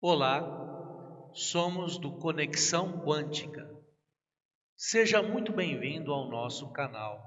Olá, somos do Conexão Quântica. Seja muito bem-vindo ao nosso canal.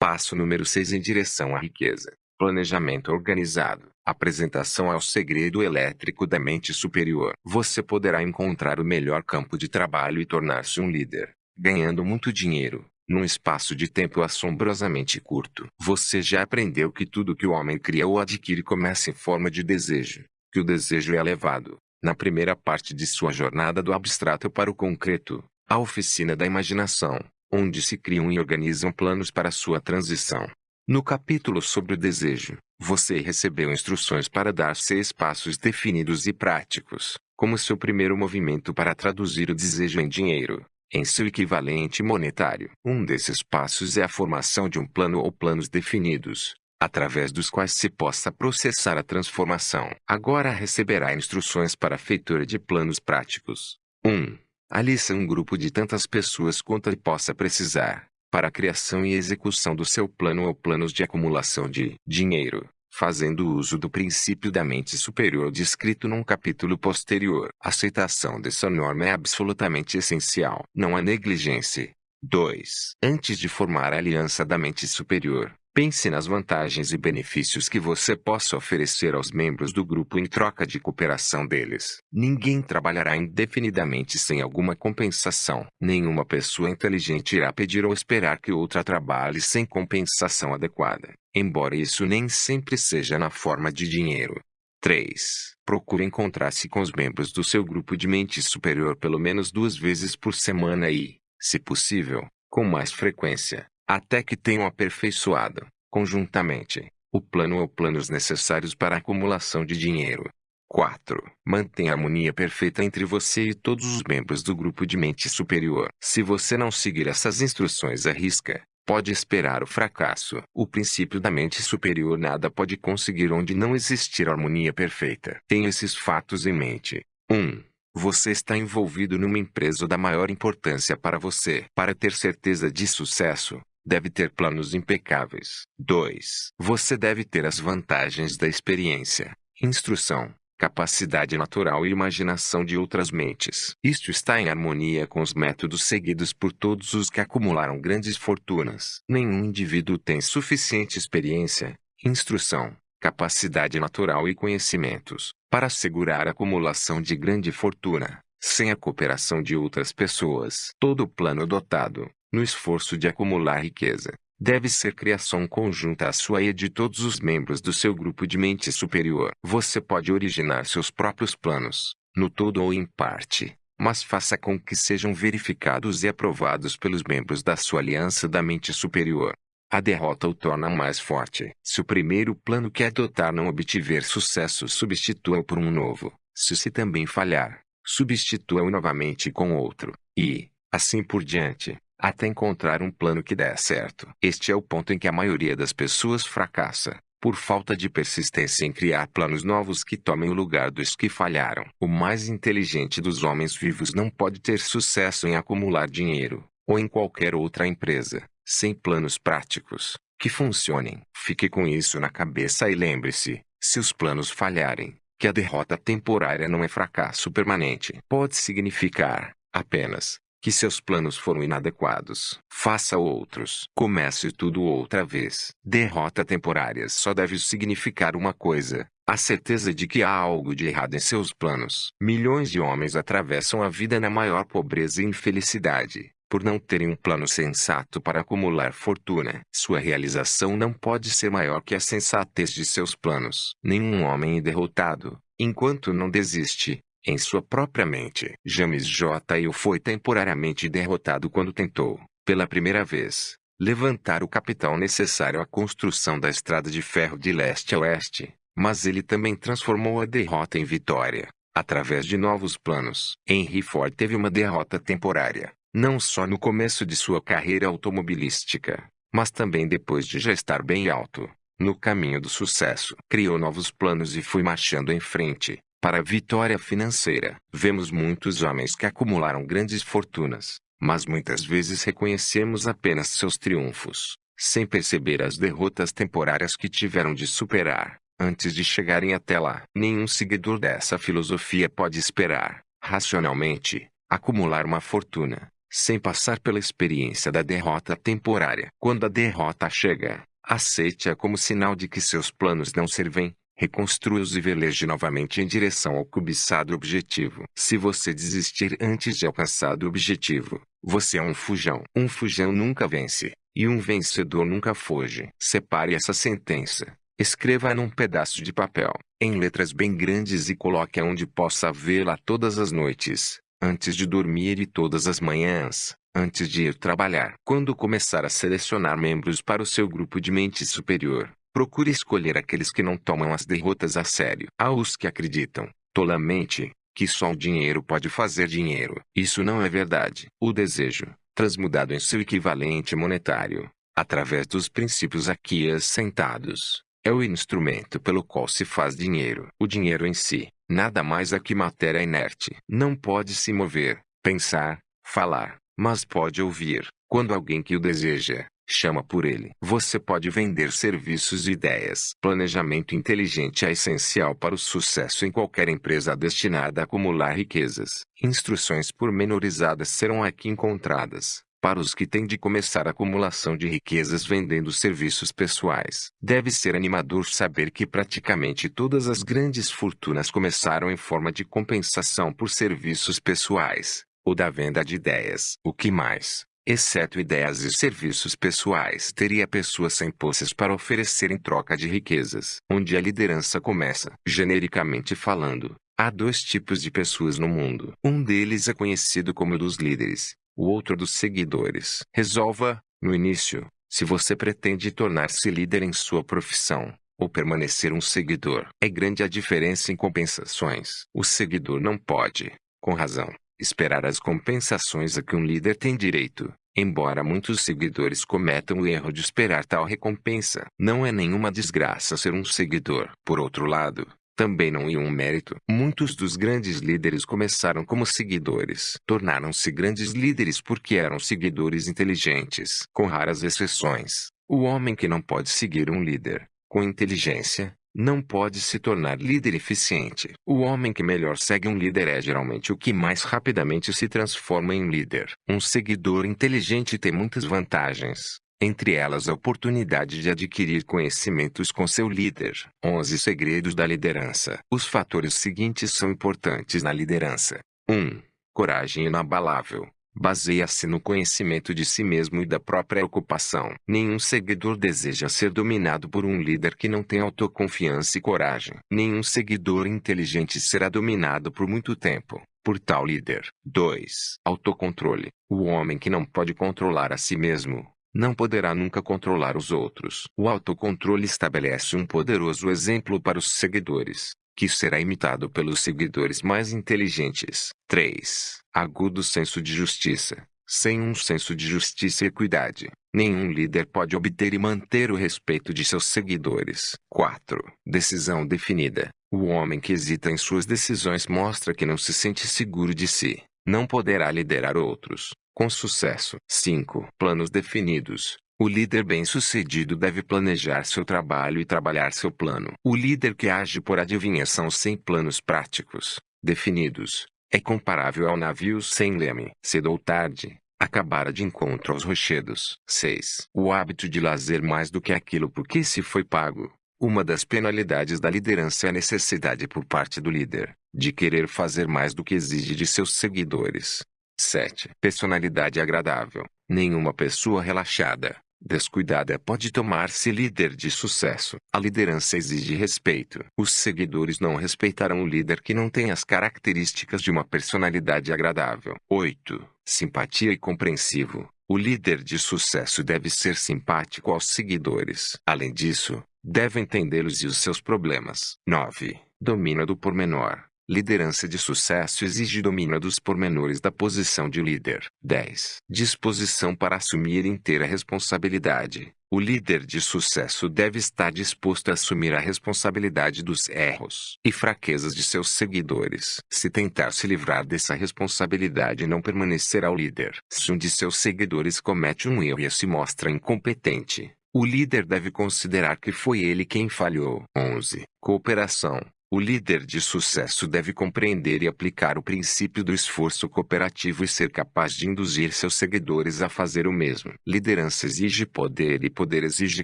Passo número 6 em direção à riqueza. Planejamento organizado. Apresentação ao segredo elétrico da mente superior. Você poderá encontrar o melhor campo de trabalho e tornar-se um líder, ganhando muito dinheiro, num espaço de tempo assombrosamente curto. Você já aprendeu que tudo que o homem cria ou adquire começa em forma de desejo que o desejo é levado, na primeira parte de sua jornada do abstrato para o concreto, a oficina da imaginação, onde se criam e organizam planos para sua transição. No capítulo sobre o desejo, você recebeu instruções para dar seis passos definidos e práticos, como seu primeiro movimento para traduzir o desejo em dinheiro, em seu equivalente monetário. Um desses passos é a formação de um plano ou planos definidos, através dos quais se possa processar a transformação. Agora receberá instruções para a feitura de planos práticos. 1. Alista um grupo de tantas pessoas quanto ele possa precisar, para a criação e execução do seu plano ou planos de acumulação de dinheiro, fazendo uso do princípio da mente superior descrito num capítulo posterior. A aceitação dessa norma é absolutamente essencial. Não há negligência. 2. Antes de formar a aliança da mente superior, Pense nas vantagens e benefícios que você possa oferecer aos membros do grupo em troca de cooperação deles. Ninguém trabalhará indefinidamente sem alguma compensação. Nenhuma pessoa inteligente irá pedir ou esperar que outra trabalhe sem compensação adequada, embora isso nem sempre seja na forma de dinheiro. 3. Procure encontrar-se com os membros do seu grupo de mente superior pelo menos duas vezes por semana e, se possível, com mais frequência até que tenham aperfeiçoado, conjuntamente, o plano ou planos necessários para a acumulação de dinheiro. 4. Mantenha a harmonia perfeita entre você e todos os membros do grupo de mente superior. Se você não seguir essas instruções à risca, pode esperar o fracasso. O princípio da mente superior nada pode conseguir onde não existir harmonia perfeita. Tenha esses fatos em mente. 1. Você está envolvido numa empresa da maior importância para você. Para ter certeza de sucesso, deve ter planos impecáveis. 2. Você deve ter as vantagens da experiência, instrução, capacidade natural e imaginação de outras mentes. Isto está em harmonia com os métodos seguidos por todos os que acumularam grandes fortunas. Nenhum indivíduo tem suficiente experiência, instrução, capacidade natural e conhecimentos para assegurar a acumulação de grande fortuna, sem a cooperação de outras pessoas. Todo plano dotado, no esforço de acumular riqueza, deve ser criação conjunta à sua e de todos os membros do seu grupo de mente superior. Você pode originar seus próprios planos, no todo ou em parte, mas faça com que sejam verificados e aprovados pelos membros da sua aliança da mente superior. A derrota o torna mais forte. Se o primeiro plano que adotar não obtiver sucesso, substitua-o por um novo. Se se também falhar, substitua-o novamente com outro. E, assim por diante até encontrar um plano que dê certo. Este é o ponto em que a maioria das pessoas fracassa, por falta de persistência em criar planos novos que tomem o lugar dos que falharam. O mais inteligente dos homens vivos não pode ter sucesso em acumular dinheiro, ou em qualquer outra empresa, sem planos práticos que funcionem. Fique com isso na cabeça e lembre-se: se os planos falharem, que a derrota temporária não é fracasso permanente. Pode significar, apenas, que seus planos foram inadequados. Faça outros. Comece tudo outra vez. Derrota temporária só deve significar uma coisa: a certeza de que há algo de errado em seus planos. Milhões de homens atravessam a vida na maior pobreza e infelicidade, por não terem um plano sensato para acumular fortuna. Sua realização não pode ser maior que a sensatez de seus planos. Nenhum homem é derrotado, enquanto não desiste, em sua própria mente. James J. Hill foi temporariamente derrotado quando tentou, pela primeira vez, levantar o capital necessário à construção da estrada de ferro de leste a oeste, mas ele também transformou a derrota em vitória, através de novos planos. Henry Ford teve uma derrota temporária, não só no começo de sua carreira automobilística, mas também depois de já estar bem alto, no caminho do sucesso. Criou novos planos e foi marchando em frente, para a vitória financeira, vemos muitos homens que acumularam grandes fortunas, mas muitas vezes reconhecemos apenas seus triunfos, sem perceber as derrotas temporárias que tiveram de superar. antes de chegarem até lá. Nenhum seguidor dessa filosofia pode esperar, racionalmente, acumular uma fortuna, sem passar pela experiência da derrota temporária. Quando a derrota chega, aceite-a como sinal de que seus planos não servem, reconstrua-os e veleje novamente em direção ao cobiçado objetivo. Se você desistir antes de alcançar o objetivo, você é um fujão. Um fujão nunca vence, e um vencedor nunca foge. Separe essa sentença. Escreva-a num pedaço de papel, em letras bem grandes e coloque-a onde possa vê-la todas as noites antes de dormir e todas as manhãs, antes de ir trabalhar. Quando começar a selecionar membros para o seu grupo de mente superior, procure escolher aqueles que não tomam as derrotas a sério. Há os que acreditam, tolamente, que só o dinheiro pode fazer dinheiro. Isso não é verdade. O desejo, transmudado em seu equivalente monetário, através dos princípios aqui assentados, é o instrumento pelo qual se faz dinheiro. O dinheiro em si, Nada mais é que matéria inerte. Não pode se mover, pensar, falar, mas pode ouvir. Quando alguém que o deseja, chama por ele. Você pode vender serviços e ideias. Planejamento inteligente é essencial para o sucesso em qualquer empresa destinada a acumular riquezas. Instruções pormenorizadas serão aqui encontradas para os que têm de começar a acumulação de riquezas vendendo serviços pessoais. Deve ser animador saber que praticamente todas as grandes fortunas começaram em forma de compensação por serviços pessoais, ou da venda de ideias. O que mais? Exceto ideias e serviços pessoais, teria pessoas sem posses para oferecer em troca de riquezas. Onde a liderança começa, genericamente falando, há dois tipos de pessoas no mundo. Um deles é conhecido como dos líderes, o outro dos seguidores. Resolva, no início, se você pretende tornar-se líder em sua profissão, ou permanecer um seguidor. É grande a diferença em compensações. O seguidor não pode, com razão, esperar as compensações a que um líder tem direito. Embora muitos seguidores cometam o erro de esperar tal recompensa, não é nenhuma desgraça ser um seguidor. Por outro lado, também não é um mérito. Muitos dos grandes líderes começaram como seguidores. Tornaram-se grandes líderes porque eram seguidores inteligentes. Com raras exceções, o homem que não pode seguir um líder, com inteligência, não pode se tornar líder eficiente. O homem que melhor segue um líder é geralmente o que mais rapidamente se transforma em líder. Um seguidor inteligente tem muitas vantagens entre elas a oportunidade de adquirir conhecimentos com seu líder. 11 Segredos da Liderança Os fatores seguintes são importantes na liderança. 1. Coragem inabalável. Baseia-se no conhecimento de si mesmo e da própria ocupação. Nenhum seguidor deseja ser dominado por um líder que não tem autoconfiança e coragem. Nenhum seguidor inteligente será dominado por muito tempo por tal líder. 2. Autocontrole. O homem que não pode controlar a si mesmo, não poderá nunca controlar os outros. O autocontrole estabelece um poderoso exemplo para os seguidores, que será imitado pelos seguidores mais inteligentes. 3. Agudo senso de justiça. Sem um senso de justiça e equidade, nenhum líder pode obter e manter o respeito de seus seguidores. 4. Decisão definida. O homem que hesita em suas decisões mostra que não se sente seguro de si. Não poderá liderar outros com sucesso. 5. Planos definidos. O líder bem-sucedido deve planejar seu trabalho e trabalhar seu plano. O líder que age por adivinhação sem planos práticos, definidos, é comparável ao navio sem leme. Cedo ou tarde, acabará de encontro aos rochedos. 6. O hábito de lazer mais do que aquilo por que se foi pago. Uma das penalidades da liderança é a necessidade por parte do líder de querer fazer mais do que exige de seus seguidores. 7. Personalidade agradável. Nenhuma pessoa relaxada, descuidada pode tomar-se líder de sucesso. A liderança exige respeito. Os seguidores não respeitarão o líder que não tem as características de uma personalidade agradável. 8. Simpatia e compreensivo. O líder de sucesso deve ser simpático aos seguidores. Além disso, deve entendê-los e os seus problemas. 9. Domina do pormenor. Liderança de sucesso exige domínio dos pormenores da posição de líder. 10. Disposição para assumir inteira responsabilidade. O líder de sucesso deve estar disposto a assumir a responsabilidade dos erros e fraquezas de seus seguidores. Se tentar se livrar dessa responsabilidade, não permanecerá o líder. Se um de seus seguidores comete um erro e se mostra incompetente, O líder deve considerar que foi ele quem falhou. 11. Cooperação. O líder de sucesso deve compreender e aplicar o princípio do esforço cooperativo e ser capaz de induzir seus seguidores a fazer o mesmo. Liderança exige poder e poder exige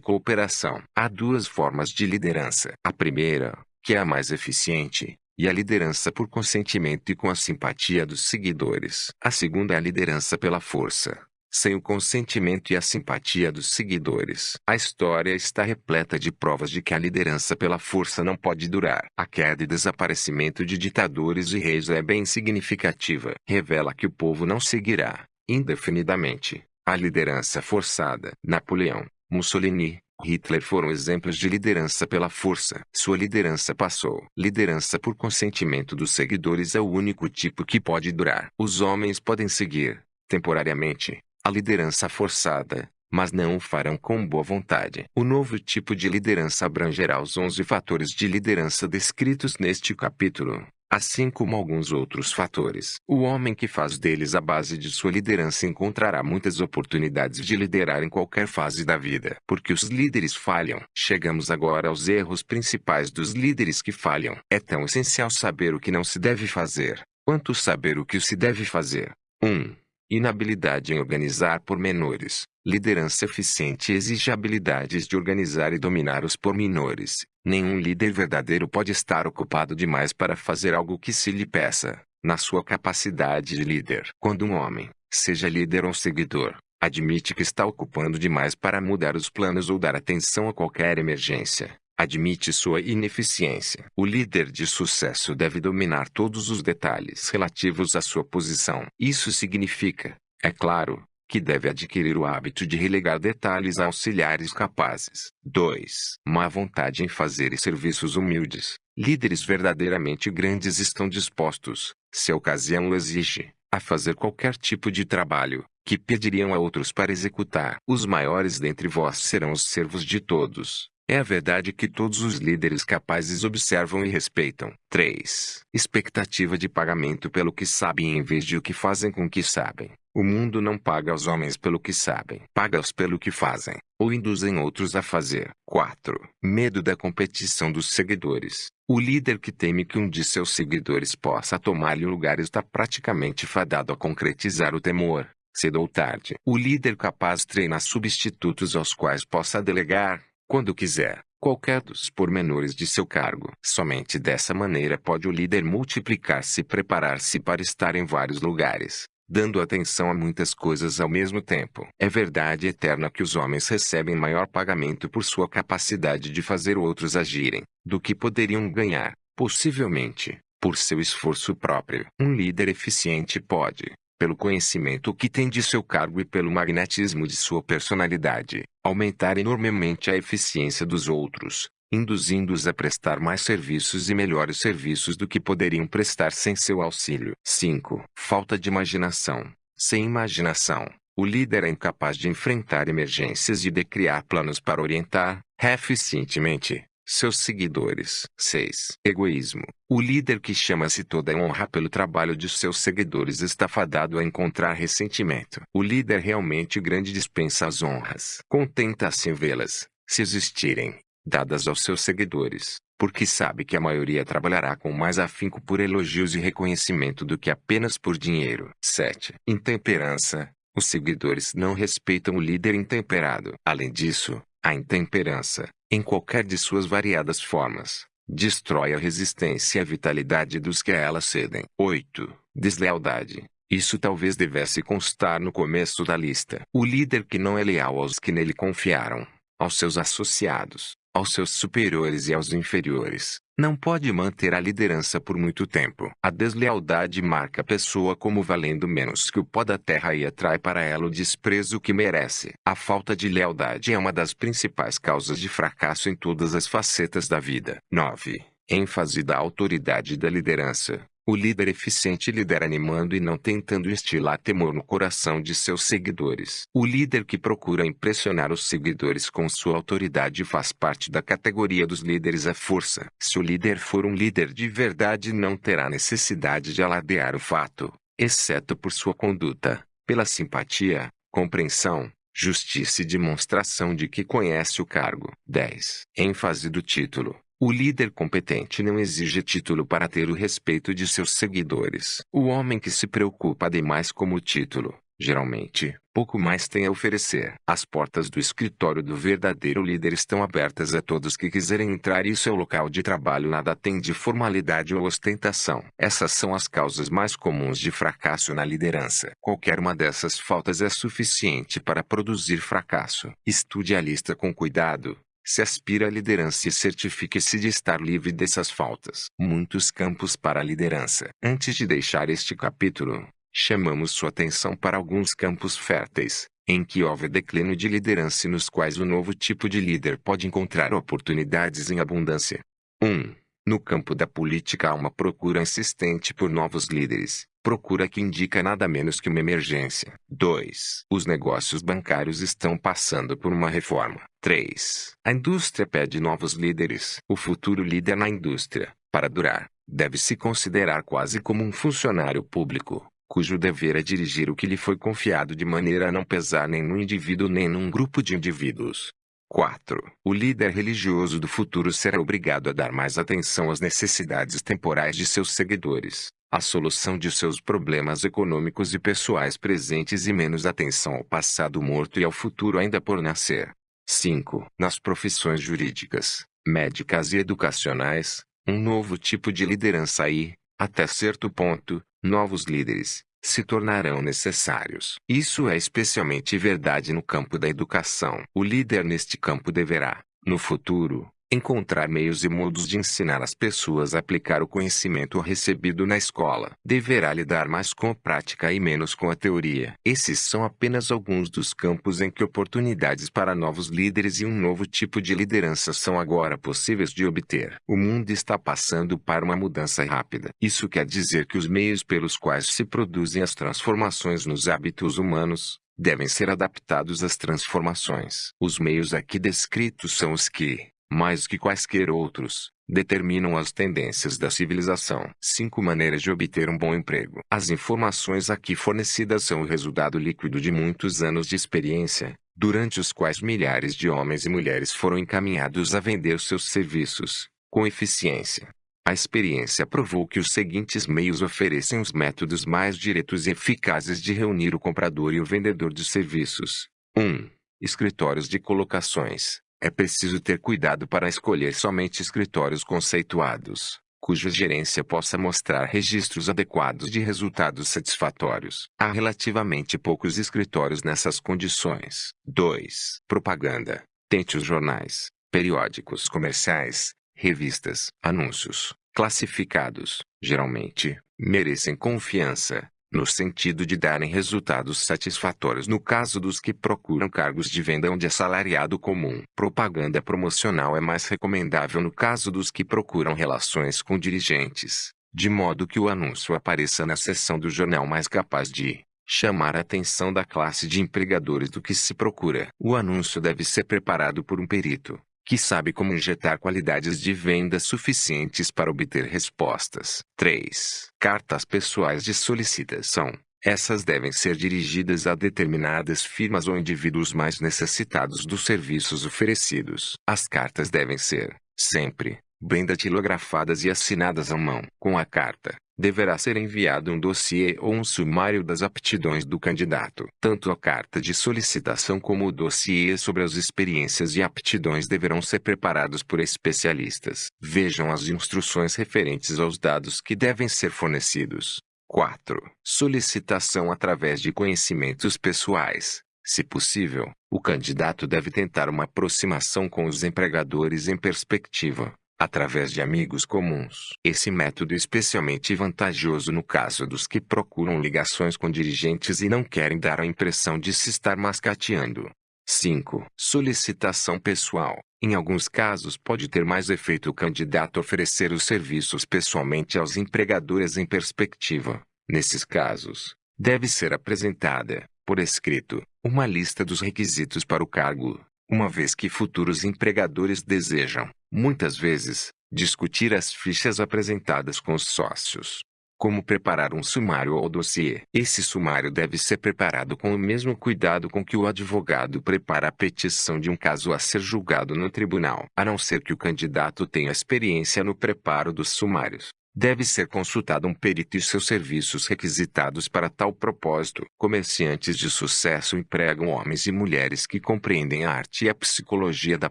cooperação. Há duas formas de liderança. A primeira, que é a mais eficiente, e a liderança por consentimento e com a simpatia dos seguidores. A segunda é a liderança pela força sem o consentimento e a simpatia dos seguidores. A história está repleta de provas de que a liderança pela força não pode durar. A queda e desaparecimento de ditadores e reis é bem significativa. Revela que o povo não seguirá, indefinidamente, a liderança forçada. Napoleão, Mussolini, Hitler foram exemplos de liderança pela força. Sua liderança passou. Liderança por consentimento dos seguidores é o único tipo que pode durar. Os homens podem seguir, temporariamente, a liderança forçada, mas não o farão com boa vontade. O novo tipo de liderança abrangerá os 11 fatores de liderança descritos neste capítulo, assim como alguns outros fatores. O homem que faz deles a base de sua liderança encontrará muitas oportunidades de liderar em qualquer fase da vida, porque os líderes falham. Chegamos agora aos erros principais dos líderes que falham. É tão essencial saber o que não se deve fazer, quanto saber o que se deve fazer. 1. Um, Inabilidade em organizar pormenores. Liderança eficiente exige habilidades de organizar e dominar os pormenores. Nenhum líder verdadeiro pode estar ocupado demais para fazer algo que se lhe peça, na sua capacidade de líder. Quando um homem, seja líder ou seguidor, admite que está ocupando demais para mudar os planos ou dar atenção a qualquer emergência, admite sua ineficiência. O líder de sucesso deve dominar todos os detalhes relativos à sua posição. Isso significa, é claro, que deve adquirir o hábito de relegar detalhes a auxiliares capazes. 2. Má vontade em fazer serviços humildes. Líderes verdadeiramente grandes estão dispostos, se a ocasião o exige, a fazer qualquer tipo de trabalho, que pediriam a outros para executar. Os maiores dentre vós serão os servos de todos. É a verdade que todos os líderes capazes observam e respeitam. 3. Expectativa de pagamento pelo que sabem em vez de o que fazem com o que sabem. O mundo não paga os homens pelo que sabem, paga-os pelo que fazem, ou induzem outros a fazer. 4. Medo da competição dos seguidores. O líder que teme que um de seus seguidores possa tomar-lhe o lugar está praticamente fadado a concretizar o temor cedo ou tarde. O líder capaz treina substitutos aos quais possa delegar, quando quiser, qualquer dos pormenores de seu cargo. Somente dessa maneira pode o líder multiplicar-se e preparar-se para estar em vários lugares, dando atenção a muitas coisas ao mesmo tempo. É verdade eterna que os homens recebem maior pagamento por sua capacidade de fazer outros agirem, do que poderiam ganhar, possivelmente, por seu esforço próprio. Um líder eficiente pode, pelo conhecimento que tem de seu cargo e pelo magnetismo de sua personalidade, aumentar enormemente a eficiência dos outros, induzindo-os a prestar mais serviços e melhores serviços do que poderiam prestar sem seu auxílio. 5. Falta de imaginação. Sem imaginação, o líder é incapaz de enfrentar emergências e de criar planos para orientar, eficientemente, seus seguidores. 6. Egoísmo. O líder que chama-se toda honra pelo trabalho de seus seguidores está fadado a encontrar ressentimento. O líder realmente grande dispensa as honras. Contenta-se em vê-las, se existirem, dadas aos seus seguidores, porque sabe que a maioria trabalhará com mais afinco por elogios e reconhecimento do que apenas por dinheiro. 7. Intemperança. Os seguidores não respeitam o líder intemperado. Além disso, a intemperança, em qualquer de suas variadas formas, destrói a resistência e a vitalidade dos que a ela cedem. 8. Deslealdade. Isso talvez devesse constar no começo da lista. O líder que não é leal aos que nele confiaram, aos seus associados, aos seus superiores e aos inferiores, não pode manter a liderança por muito tempo. A deslealdade marca a pessoa como valendo menos que o pó da terra e atrai para ela o desprezo que merece. A falta de lealdade é uma das principais causas de fracasso em todas as facetas da vida. 9. ênfase da autoridade da liderança. O líder eficiente lidera animando e não tentando instilar temor no coração de seus seguidores. O líder que procura impressionar os seguidores com sua autoridade faz parte da categoria dos líderes à força. Se o líder for um líder de verdade, não terá necessidade de alardear o fato, exceto por sua conduta, pela simpatia, compreensão, Justiça e demonstração de que conhece o cargo. 10. ênfase do título. O líder competente não exige título para ter o respeito de seus seguidores. O homem que se preocupa demais com o título, geralmente, pouco mais tem a oferecer. As portas do escritório do verdadeiro líder estão abertas a todos que quiserem entrar e seu local de trabalho nada tem de formalidade ou ostentação. Essas são as causas mais comuns de fracasso na liderança. Qualquer uma dessas faltas é suficiente para produzir fracasso. Estude a lista com cuidado, se aspira à liderança e certifique-se de estar livre dessas faltas. Muitos campos para a liderança. Antes de deixar este capítulo, chamamos sua atenção para alguns campos férteis, em que houve declínio de liderança e nos quais o novo tipo de líder pode encontrar oportunidades em abundância. 1. No campo da política há uma procura insistente por novos líderes, procura que indica nada menos que uma emergência. 2. Os negócios bancários estão passando por uma reforma. 3. A indústria pede novos líderes. O futuro líder na indústria, para durar, deve se considerar quase como um funcionário público, cujo dever é dirigir o que lhe foi confiado de maneira a não pesar nem no indivíduo nem num grupo de indivíduos. 4. O líder religioso do futuro será obrigado a dar mais atenção às necessidades temporais de seus seguidores, à solução de seus problemas econômicos e pessoais presentes e menos atenção ao passado morto e ao futuro ainda por nascer. 5. Nas profissões jurídicas, médicas e educacionais, um novo tipo de liderança e, até certo ponto, novos líderes, se tornarão necessários. Isso é especialmente verdade no campo da educação. O líder neste campo deverá, no futuro, Encontrar meios e modos de ensinar as pessoas a aplicar o conhecimento recebido na escola. Deverá lidar mais com a prática e menos com a teoria. Esses são apenas alguns dos campos em que oportunidades para novos líderes e um novo tipo de liderança são agora possíveis de obter. O mundo está passando para uma mudança rápida. Isso quer dizer que os meios pelos quais se produzem as transformações nos hábitos humanos, devem ser adaptados às transformações. Os meios aqui descritos são os que, mais que quaisquer outros, determinam as tendências da civilização. Cinco maneiras de obter um bom emprego. As informações aqui fornecidas são o resultado líquido de muitos anos de experiência, durante os quais milhares de homens e mulheres foram encaminhados a vender seus serviços, com eficiência. A experiência provou que os seguintes meios oferecem os métodos mais diretos e eficazes de reunir o comprador e o vendedor de serviços. 1. Escritórios de colocações. É preciso ter cuidado para escolher somente escritórios conceituados, cuja gerência possa mostrar registros adequados de resultados satisfatórios. Há relativamente poucos escritórios nessas condições. 2. Propaganda. Tente os jornais, periódicos comerciais, revistas, anúncios, classificados, geralmente, merecem confiança, no sentido de darem resultados satisfatórios no caso dos que procuram cargos de venda onde assalariado comum. Propaganda promocional é mais recomendável no caso dos que procuram relações com dirigentes, de modo que o anúncio apareça na seção do jornal mais capaz de chamar a atenção da classe de empregadores do que se procura. O anúncio deve ser preparado por um perito, que sabe como injetar qualidades de venda suficientes para obter respostas. 3. Cartas pessoais de solicitação. Essas devem ser dirigidas a determinadas firmas ou indivíduos mais necessitados dos serviços oferecidos. As cartas devem ser, sempre, bem datilografadas e assinadas à mão. Com a carta, deverá ser enviado um dossiê ou um sumário das aptidões do candidato. Tanto a carta de solicitação como o dossiê sobre as experiências e aptidões deverão ser preparados por especialistas. Vejam as instruções referentes aos dados que devem ser fornecidos. 4. Solicitação através de conhecimentos pessoais. Se possível, o candidato deve tentar uma aproximação com os empregadores em perspectiva, através de amigos comuns. Esse método é especialmente vantajoso no caso dos que procuram ligações com dirigentes e não querem dar a impressão de se estar mascateando. 5. Solicitação pessoal. Em alguns casos pode ter mais efeito o candidato oferecer os serviços pessoalmente aos empregadores em perspectiva. Nesses casos, deve ser apresentada, por escrito, uma lista dos requisitos para o cargo, uma vez que futuros empregadores desejam, muitas vezes, discutir as fichas apresentadas com os sócios. Como preparar um sumário ou dossiê? Esse sumário deve ser preparado com o mesmo cuidado com que o advogado prepara a petição de um caso a ser julgado no tribunal, a não ser que o candidato tenha experiência no preparo dos sumários. Deve ser consultado um perito e seus serviços requisitados para tal propósito. Comerciantes de sucesso empregam homens e mulheres que compreendem a arte e a psicologia da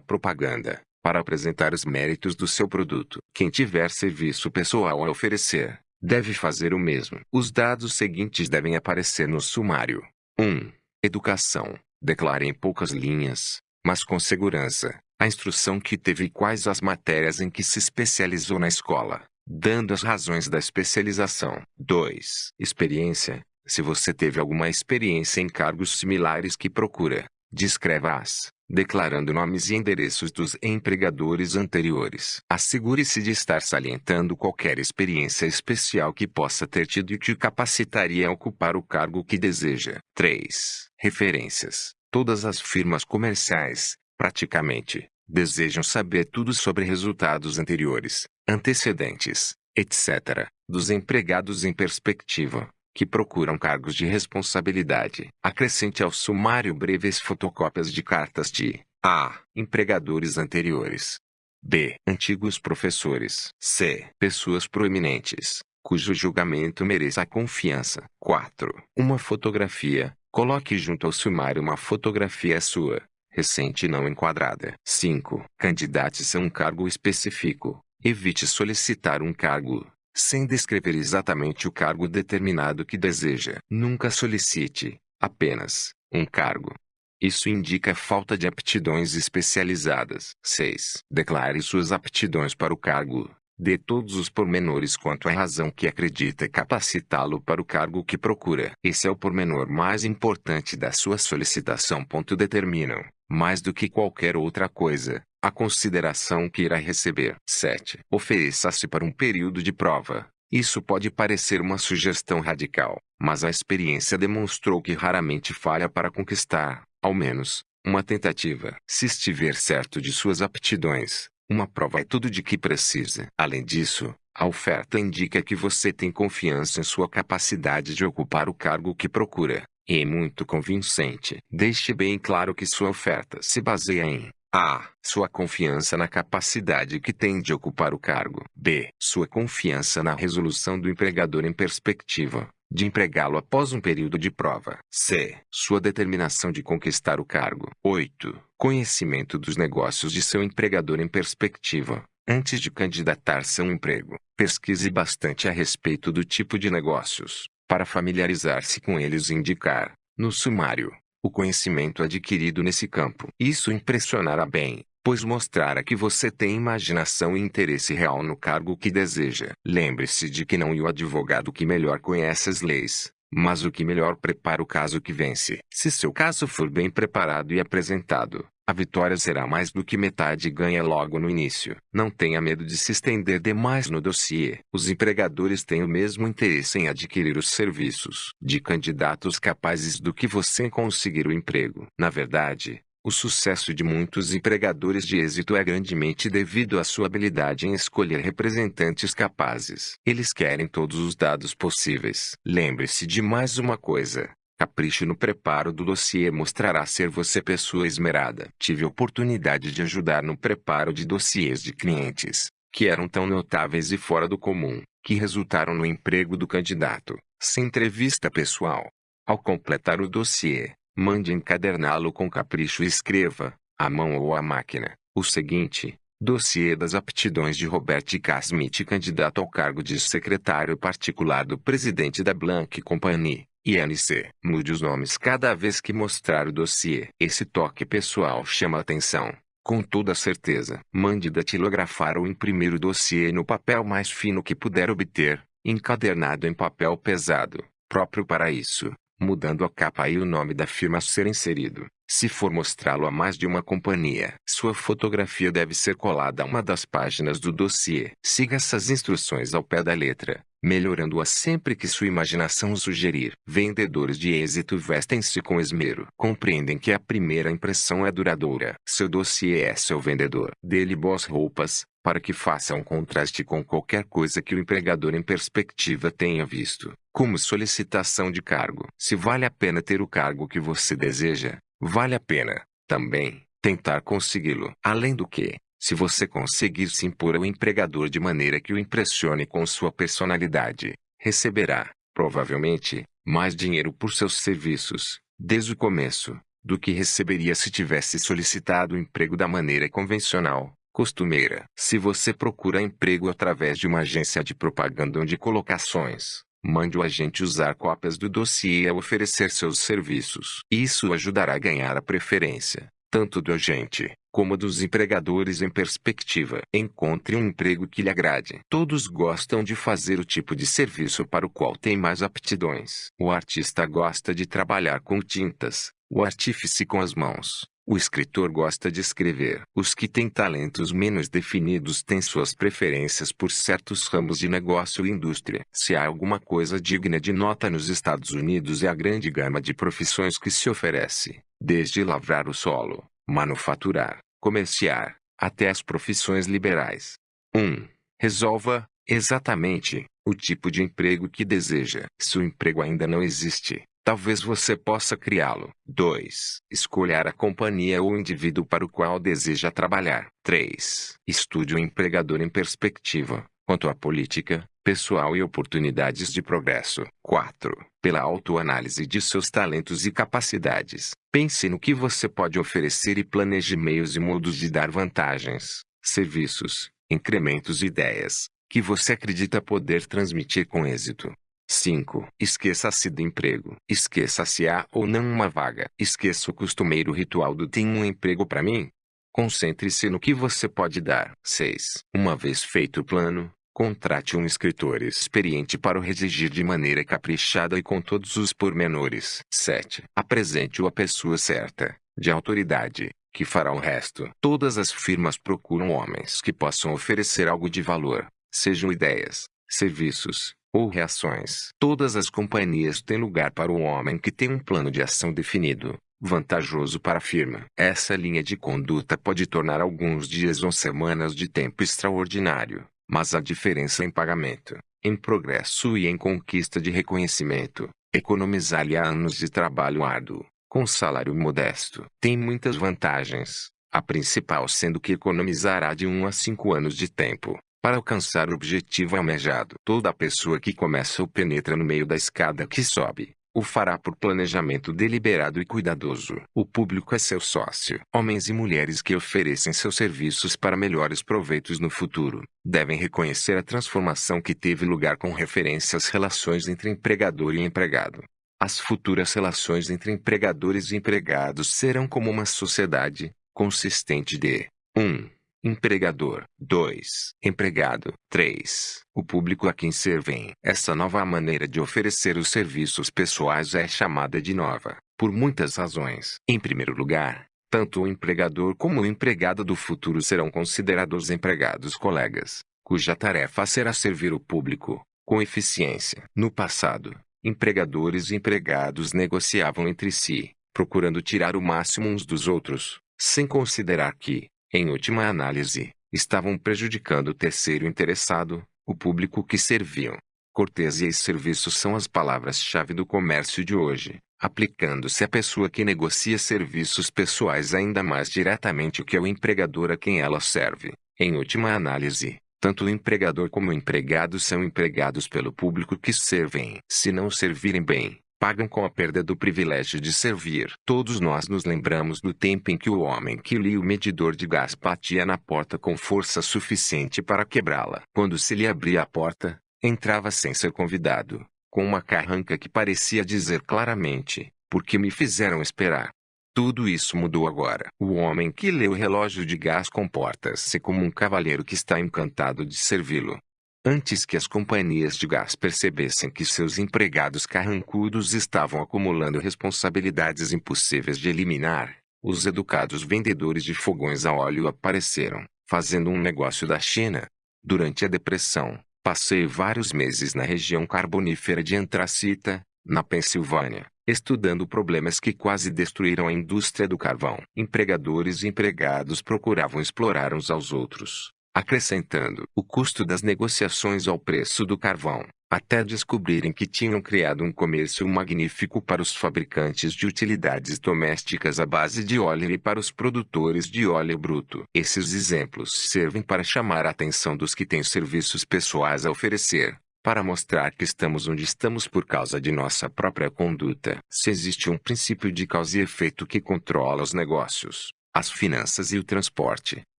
propaganda para apresentar os méritos do seu produto. Quem tiver serviço pessoal a oferecer, deve fazer o mesmo. Os dados seguintes devem aparecer no sumário. 1. Educação. Declare em poucas linhas, mas com segurança, a instrução que teve e quais as matérias em que se especializou na escola dando as razões da especialização. 2. Experiência. Se você teve alguma experiência em cargos similares que procura, descreva-as, declarando nomes e endereços dos empregadores anteriores. Assegure-se de estar salientando qualquer experiência especial que possa ter tido e que capacitaria a ocupar o cargo que deseja. 3. Referências. Todas as firmas comerciais, praticamente, desejam saber tudo sobre resultados anteriores, antecedentes, etc., dos empregados em perspectiva, que procuram cargos de responsabilidade. Acrescente ao sumário breves fotocópias de cartas de A. Empregadores anteriores. B. Antigos professores. C. Pessoas proeminentes, cujo julgamento mereça confiança. 4. Uma fotografia. Coloque junto ao sumário uma fotografia sua, recente e não enquadrada. 5. Candidate-se a um cargo específico. Evite solicitar um cargo sem descrever exatamente o cargo determinado que deseja. Nunca solicite apenas um cargo. Isso indica falta de aptidões especializadas. 6. Declare suas aptidões para o cargo. Dê todos os pormenores quanto à razão que acredita capacitá-lo para o cargo que procura. Esse é o pormenor mais importante da sua solicitação. Determinam mais do que qualquer outra coisa, a consideração que irá receber. 7. Ofereça-se para um período de prova. Isso pode parecer uma sugestão radical, mas a experiência demonstrou que raramente falha para conquistar, ao menos, uma tentativa. Se estiver certo de suas aptidões, uma prova é tudo de que precisa. Além disso, a oferta indica que você tem confiança em sua capacidade de ocupar o cargo que procura e muito convincente. Deixe bem claro que sua oferta se baseia em a. Sua confiança na capacidade que tem de ocupar o cargo. B. Sua confiança na resolução do empregador em perspectiva de empregá-lo após um período de prova. C. Sua determinação de conquistar o cargo. 8. Conhecimento dos negócios de seu empregador em perspectiva. Antes de candidatar-se a um emprego, pesquise bastante a respeito do tipo de negócios, para familiarizar-se com eles e indicar, no sumário, o conhecimento adquirido nesse campo. Isso impressionará bem, pois mostrará que você tem imaginação e interesse real no cargo que deseja. Lembre-se de que não é o advogado que melhor conhece as leis, mas o que melhor prepara o caso que vence. Se seu caso for bem preparado e apresentado, a vitória será mais do que metade ganha logo no início. Não tenha medo de se estender demais no dossiê. Os empregadores têm o mesmo interesse em adquirir os serviços de candidatos capazes do que você em conseguir o emprego. Na verdade, o sucesso de muitos empregadores de êxito é grandemente devido à sua habilidade em escolher representantes capazes. Eles querem todos os dados possíveis. Lembre-se de mais uma coisa. Capricho no preparo do dossiê mostrará ser você pessoa esmerada. Tive oportunidade de ajudar no preparo de dossiês de clientes, que eram tão notáveis e fora do comum, que resultaram no emprego do candidato, sem entrevista pessoal. Ao completar o dossiê, mande encaderná-lo com capricho e escreva, à mão ou à máquina, o seguinte: Dossiê das aptidões de Robert K. Smith, candidato ao cargo de secretário particular do presidente da Blank Company. INC. Mude os nomes cada vez que mostrar o dossiê. Esse toque pessoal chama atenção. Com toda certeza, mande datilografar ou imprimir o dossiê no papel mais fino que puder obter, encadernado em papel pesado, próprio para isso, mudando a capa e o nome da firma a ser inserido. Se for mostrá-lo a mais de uma companhia, sua fotografia deve ser colada a uma das páginas do dossiê. Siga essas instruções ao pé da letra. melhorando-a sempre que sua imaginação sugerir. Vendedores de êxito vestem-se com esmero. Compreendem que a primeira impressão é duradoura. Seu dossiê é seu vendedor. Dê-lhe boas roupas, para que faça um contraste com qualquer coisa que o empregador em perspectiva tenha visto, como solicitação de cargo. Se vale a pena ter o cargo que você deseja, vale a pena, também, tentar consegui-lo. Além do que, se você conseguir se impor ao empregador de maneira que o impressione com sua personalidade, receberá, provavelmente, mais dinheiro por seus serviços, desde o começo, do que receberia se tivesse solicitado o emprego da maneira convencional, costumeira. Se você procura emprego através de uma agência de propaganda ou de colocações, mande o agente usar cópias do dossiê a oferecer seus serviços. Isso ajudará a ganhar a preferência, tanto do agente, como dos empregadores em perspectiva. Encontre um emprego que lhe agrade. Todos gostam de fazer o tipo de serviço para o qual tem mais aptidões. O artista gosta de trabalhar com tintas, o artífice com as mãos. O escritor gosta de escrever. Os que têm talentos menos definidos têm suas preferências por certos ramos de negócio e indústria. Se há alguma coisa digna de nota nos Estados Unidos é a grande gama de profissões que se oferece, desde lavrar o solo, manufaturar, comerciar, até as profissões liberais. 1. Resolva, exatamente, o tipo de emprego que deseja. Se o emprego ainda não existe, talvez você possa criá-lo. 2. Escolher a companhia ou indivíduo para o qual deseja trabalhar. 3. Estude o empregador em perspectiva, quanto à política, pessoal e oportunidades de progresso. 4. Pela autoanálise de seus talentos e capacidades, pense no que você pode oferecer e planeje meios e modos de dar vantagens, serviços, incrementos e ideias, que você acredita poder transmitir com êxito. 5. Esqueça-se do emprego. Esqueça se há ou não uma vaga. Esqueça o costumeiro ritual do tem um emprego para mim. Concentre-se no que você pode dar. 6. Uma vez feito o plano, Contrate um escritor experiente para o redigir de maneira caprichada e com todos os pormenores. 7. Apresente-o à pessoa certa, de autoridade, que fará o resto. Todas as firmas procuram homens que possam oferecer algo de valor, sejam ideias, serviços ou reações. Todas as companhias têm lugar para o homem que tem um plano de ação definido, vantajoso para a firma. Essa linha de conduta pode tornar alguns dias ou semanas de tempo extraordinário mas a diferença em pagamento, em progresso e em conquista de reconhecimento, economizar-lhe anos de trabalho árduo, com salário modesto, tem muitas vantagens, a principal sendo que economizará de 1 a 5 anos de tempo, para alcançar o objetivo almejado. Toda pessoa que começa ou penetra no meio da escada que sobe, o fará por planejamento deliberado e cuidadoso. O público é seu sócio. Homens e mulheres que oferecem seus serviços para melhores proveitos no futuro, devem reconhecer a transformação que teve lugar com referência às relações entre empregador e empregado. As futuras relações entre empregadores e empregados serão como uma sociedade, consistente de 1. Um, Empregador. 2. Empregado. 3. O público a quem servem. Essa nova maneira de oferecer os serviços pessoais é chamada de nova, por muitas razões. Em primeiro lugar, tanto o empregador como o empregado do futuro serão considerados empregados colegas, cuja tarefa será servir o público, com eficiência. No passado, empregadores e empregados negociavam entre si, procurando tirar o máximo uns dos outros, sem considerar que, em última análise, estavam prejudicando o terceiro interessado, o público que serviam. Cortesia e serviço são as palavras-chave do comércio de hoje, aplicando-se à pessoa que negocia serviços pessoais ainda mais diretamente que ao empregador a quem ela serve. Em última análise, tanto o empregador como o empregado são empregados pelo público que servem. Se não servirem bem, pagam com a perda do privilégio de servir. Todos nós nos lembramos do tempo em que o homem que lia o medidor de gás batia na porta com força suficiente para quebrá-la. Quando se lhe abria a porta, entrava sem ser convidado, com uma carranca que parecia dizer claramente: Por que me fizeram esperar? Tudo isso mudou agora. O homem que lê o relógio de gás comporta-se como um cavalheiro que está encantado de servi-lo. Antes que as companhias de gás percebessem que seus empregados carrancudos estavam acumulando responsabilidades impossíveis de eliminar, os educados vendedores de fogões a óleo apareceram, fazendo um negócio da China. Durante a Depressão, Passei vários meses na região carbonífera de Antracita, na Pensilvânia, estudando problemas que quase destruíram a indústria do carvão. Empregadores e empregados procuravam explorar uns aos outros, acrescentando o custo das negociações ao preço do carvão, até descobrirem que tinham criado um comércio magnífico para os fabricantes de utilidades domésticas à base de óleo e para os produtores de óleo bruto. Esses exemplos servem para chamar a atenção dos que têm serviços pessoais a oferecer, para mostrar que estamos onde estamos por causa de nossa própria conduta. Se existe um princípio de causa e efeito que controla os negócios, as finanças e o transporte,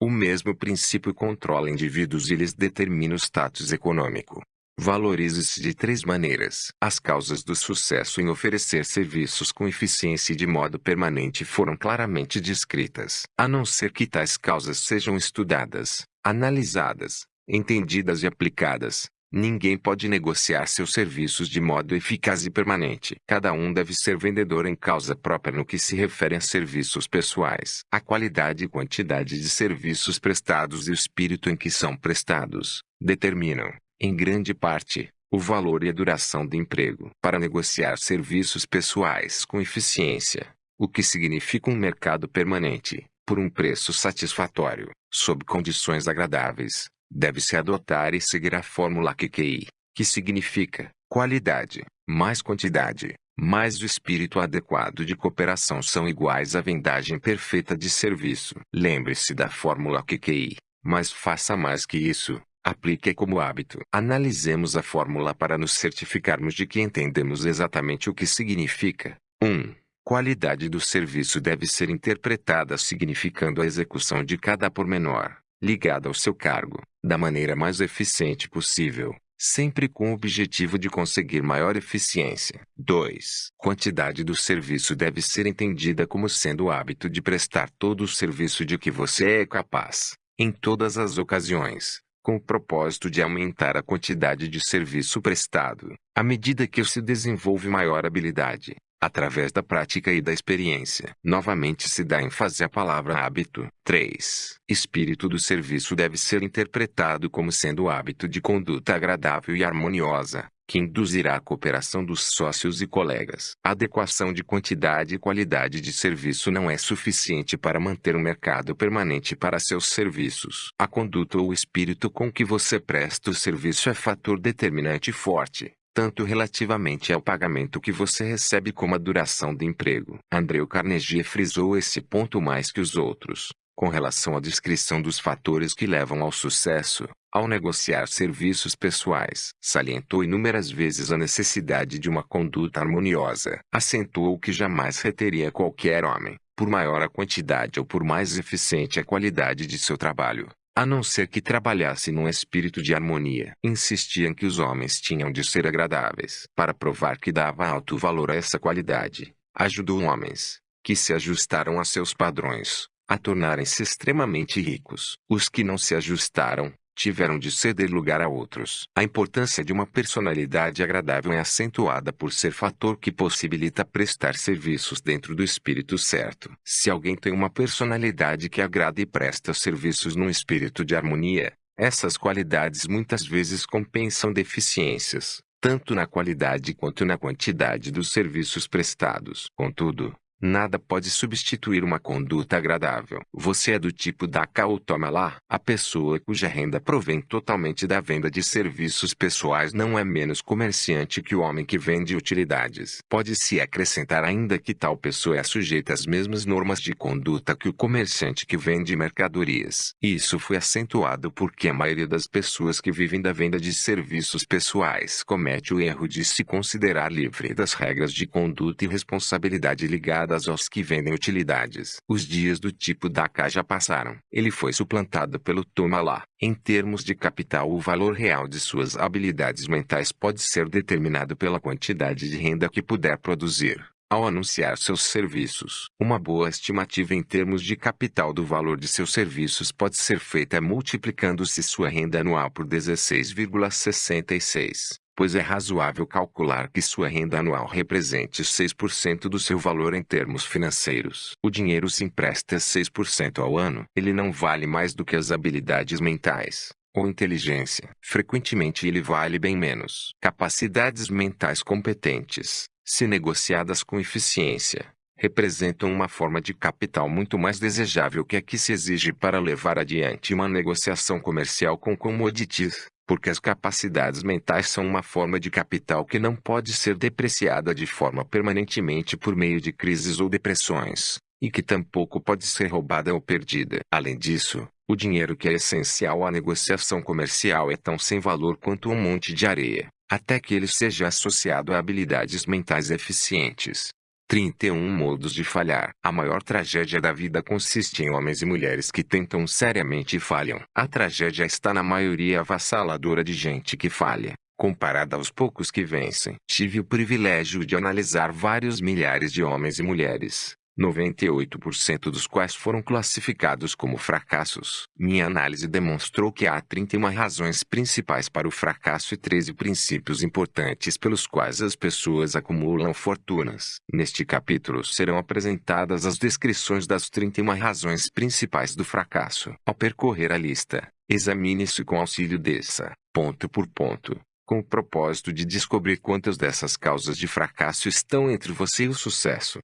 o mesmo princípio controla indivíduos e lhes determina o status econômico. Valorize-se de três maneiras. As causas do sucesso em oferecer serviços com eficiência e de modo permanente foram claramente descritas. A não ser que tais causas sejam estudadas, analisadas, entendidas e aplicadas, Ninguém pode negociar seus serviços de modo eficaz e permanente. Cada um deve ser vendedor em causa própria no que se refere a serviços pessoais. A qualidade e quantidade de serviços prestados e o espírito em que são prestados determinam, em grande parte, o valor e a duração do emprego. Para negociar serviços pessoais com eficiência, o que significa um mercado permanente, por um preço satisfatório, sob condições agradáveis, deve-se adotar e seguir a fórmula QQI, que significa qualidade, mais quantidade, mais o espírito adequado de cooperação são iguais à vendagem perfeita de serviço. Lembre-se da fórmula QQI, mas faça mais que isso. Aplique como hábito. Analisemos a fórmula para nos certificarmos de que entendemos exatamente o que significa. 1. Qualidade do serviço deve ser interpretada significando a execução de cada pormenor, ligada ao seu cargo, da maneira mais eficiente possível, sempre com o objetivo de conseguir maior eficiência. 2. Quantidade do serviço deve ser entendida como sendo o hábito de prestar todo o serviço de que você é capaz, em todas as ocasiões, com o propósito de aumentar a quantidade de serviço prestado, à medida que se desenvolve maior habilidade, através da prática e da experiência. Novamente se dá ênfase à palavra hábito. 3. Espírito do serviço deve ser interpretado como sendo o hábito de conduta agradável e harmoniosa, que induzirá a cooperação dos sócios e colegas. A adequação de quantidade e qualidade de serviço não é suficiente para manter um mercado permanente para seus serviços. A conduta ou o espírito com que você presta o serviço é fator determinante forte tanto relativamente ao pagamento que você recebe como a duração do emprego. Andrew Carnegie frisou esse ponto mais que os outros, com relação à descrição dos fatores que levam ao sucesso, ao negociar serviços pessoais. Salientou inúmeras vezes a necessidade de uma conduta harmoniosa. Acentuou que jamais reteria qualquer homem, por maior a quantidade ou por mais eficiente a qualidade de seu trabalho, a não ser que trabalhasse num espírito de harmonia. Insistiam que os homens tinham de ser agradáveis. Para provar que dava alto valor a essa qualidade, ajudou homens, que se ajustaram a seus padrões, a tornarem-se extremamente ricos. Os que não se ajustaram, tiveram de ceder lugar a outros. A importância de uma personalidade agradável é acentuada por ser fator que possibilita prestar serviços dentro do espírito certo. Se alguém tem uma personalidade que agrada e presta serviços num espírito de harmonia, essas qualidades muitas vezes compensam deficiências, tanto na qualidade quanto na quantidade dos serviços prestados. Contudo, Nada pode substituir uma conduta agradável. Você é do tipo da cá ou toma lá. A pessoa cuja renda provém totalmente da venda de serviços pessoais não é menos comerciante que o homem que vende utilidades. Pode-se acrescentar ainda que tal pessoa é sujeita às mesmas normas de conduta que o comerciante que vende mercadorias. Isso foi acentuado porque a maioria das pessoas que vivem da venda de serviços pessoais comete o erro de se considerar livre das regras de conduta e responsabilidade ligadas ligadas aos que vendem utilidades. Os dias do tipo da cá já passaram. Ele foi suplantado pelo toma lá. Em termos de capital, o valor real de suas habilidades mentais pode ser determinado pela quantidade de renda que puder produzir. Ao anunciar seus serviços, uma boa estimativa em termos de capital do valor de seus serviços pode ser feita multiplicando-se sua renda anual por 16,66 pois é razoável calcular que sua renda anual represente 6% do seu valor em termos financeiros. O dinheiro se empresta 6% ao ano. Ele não vale mais do que as habilidades mentais, ou inteligência. Frequentemente ele vale bem menos. Capacidades mentais competentes, se negociadas com eficiência, representam uma forma de capital muito mais desejável que a que se exige para levar adiante uma negociação comercial com commodities, porque as capacidades mentais são uma forma de capital que não pode ser depreciada de forma permanentemente por meio de crises ou depressões, e que tampouco pode ser roubada ou perdida. Além disso, o dinheiro que é essencial à negociação comercial é tão sem valor quanto um monte de areia, até que ele seja associado a habilidades mentais eficientes. 31 modos de falhar. A maior tragédia da vida consiste em homens e mulheres que tentam seriamente e falham. A tragédia está na maioria avassaladora de gente que falha, comparada aos poucos que vencem. Tive o privilégio de analisar vários milhares de homens e mulheres, 98% dos quais foram classificados como fracassos. Minha análise demonstrou que há 31 razões principais para o fracasso e 13 princípios importantes pelos quais as pessoas acumulam fortunas. Neste capítulo serão apresentadas as descrições das 31 razões principais do fracasso. Ao percorrer a lista, examine-se com auxílio dessa, ponto por ponto, com o propósito de descobrir quantas dessas causas de fracasso estão entre você e o sucesso.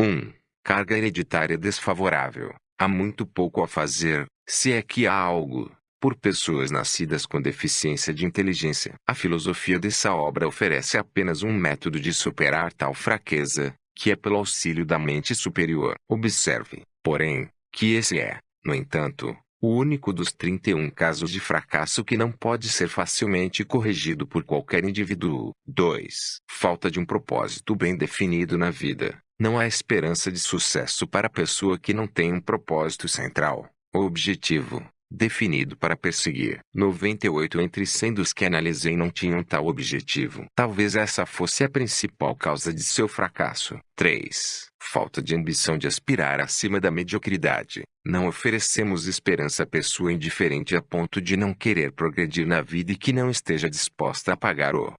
1. Carga hereditária desfavorável. Há muito pouco a fazer, se é que há algo, por pessoas nascidas com deficiência de inteligência. A filosofia dessa obra oferece apenas um método de superar tal fraqueza, que é pelo auxílio da mente superior. Observe, porém, que esse é, no entanto, o único dos 31 casos de fracasso que não pode ser facilmente corrigido por qualquer indivíduo. 2. Falta de um propósito bem definido na vida. Não há esperança de sucesso para a pessoa que não tem um propósito central, objetivo, definido para perseguir. 98 entre 100 dos que analisei não tinham tal objetivo. Talvez essa fosse a principal causa de seu fracasso. 3. Falta de ambição de aspirar acima da mediocridade. Não oferecemos esperança à pessoa indiferente a ponto de não querer progredir na vida e que não esteja disposta a pagar o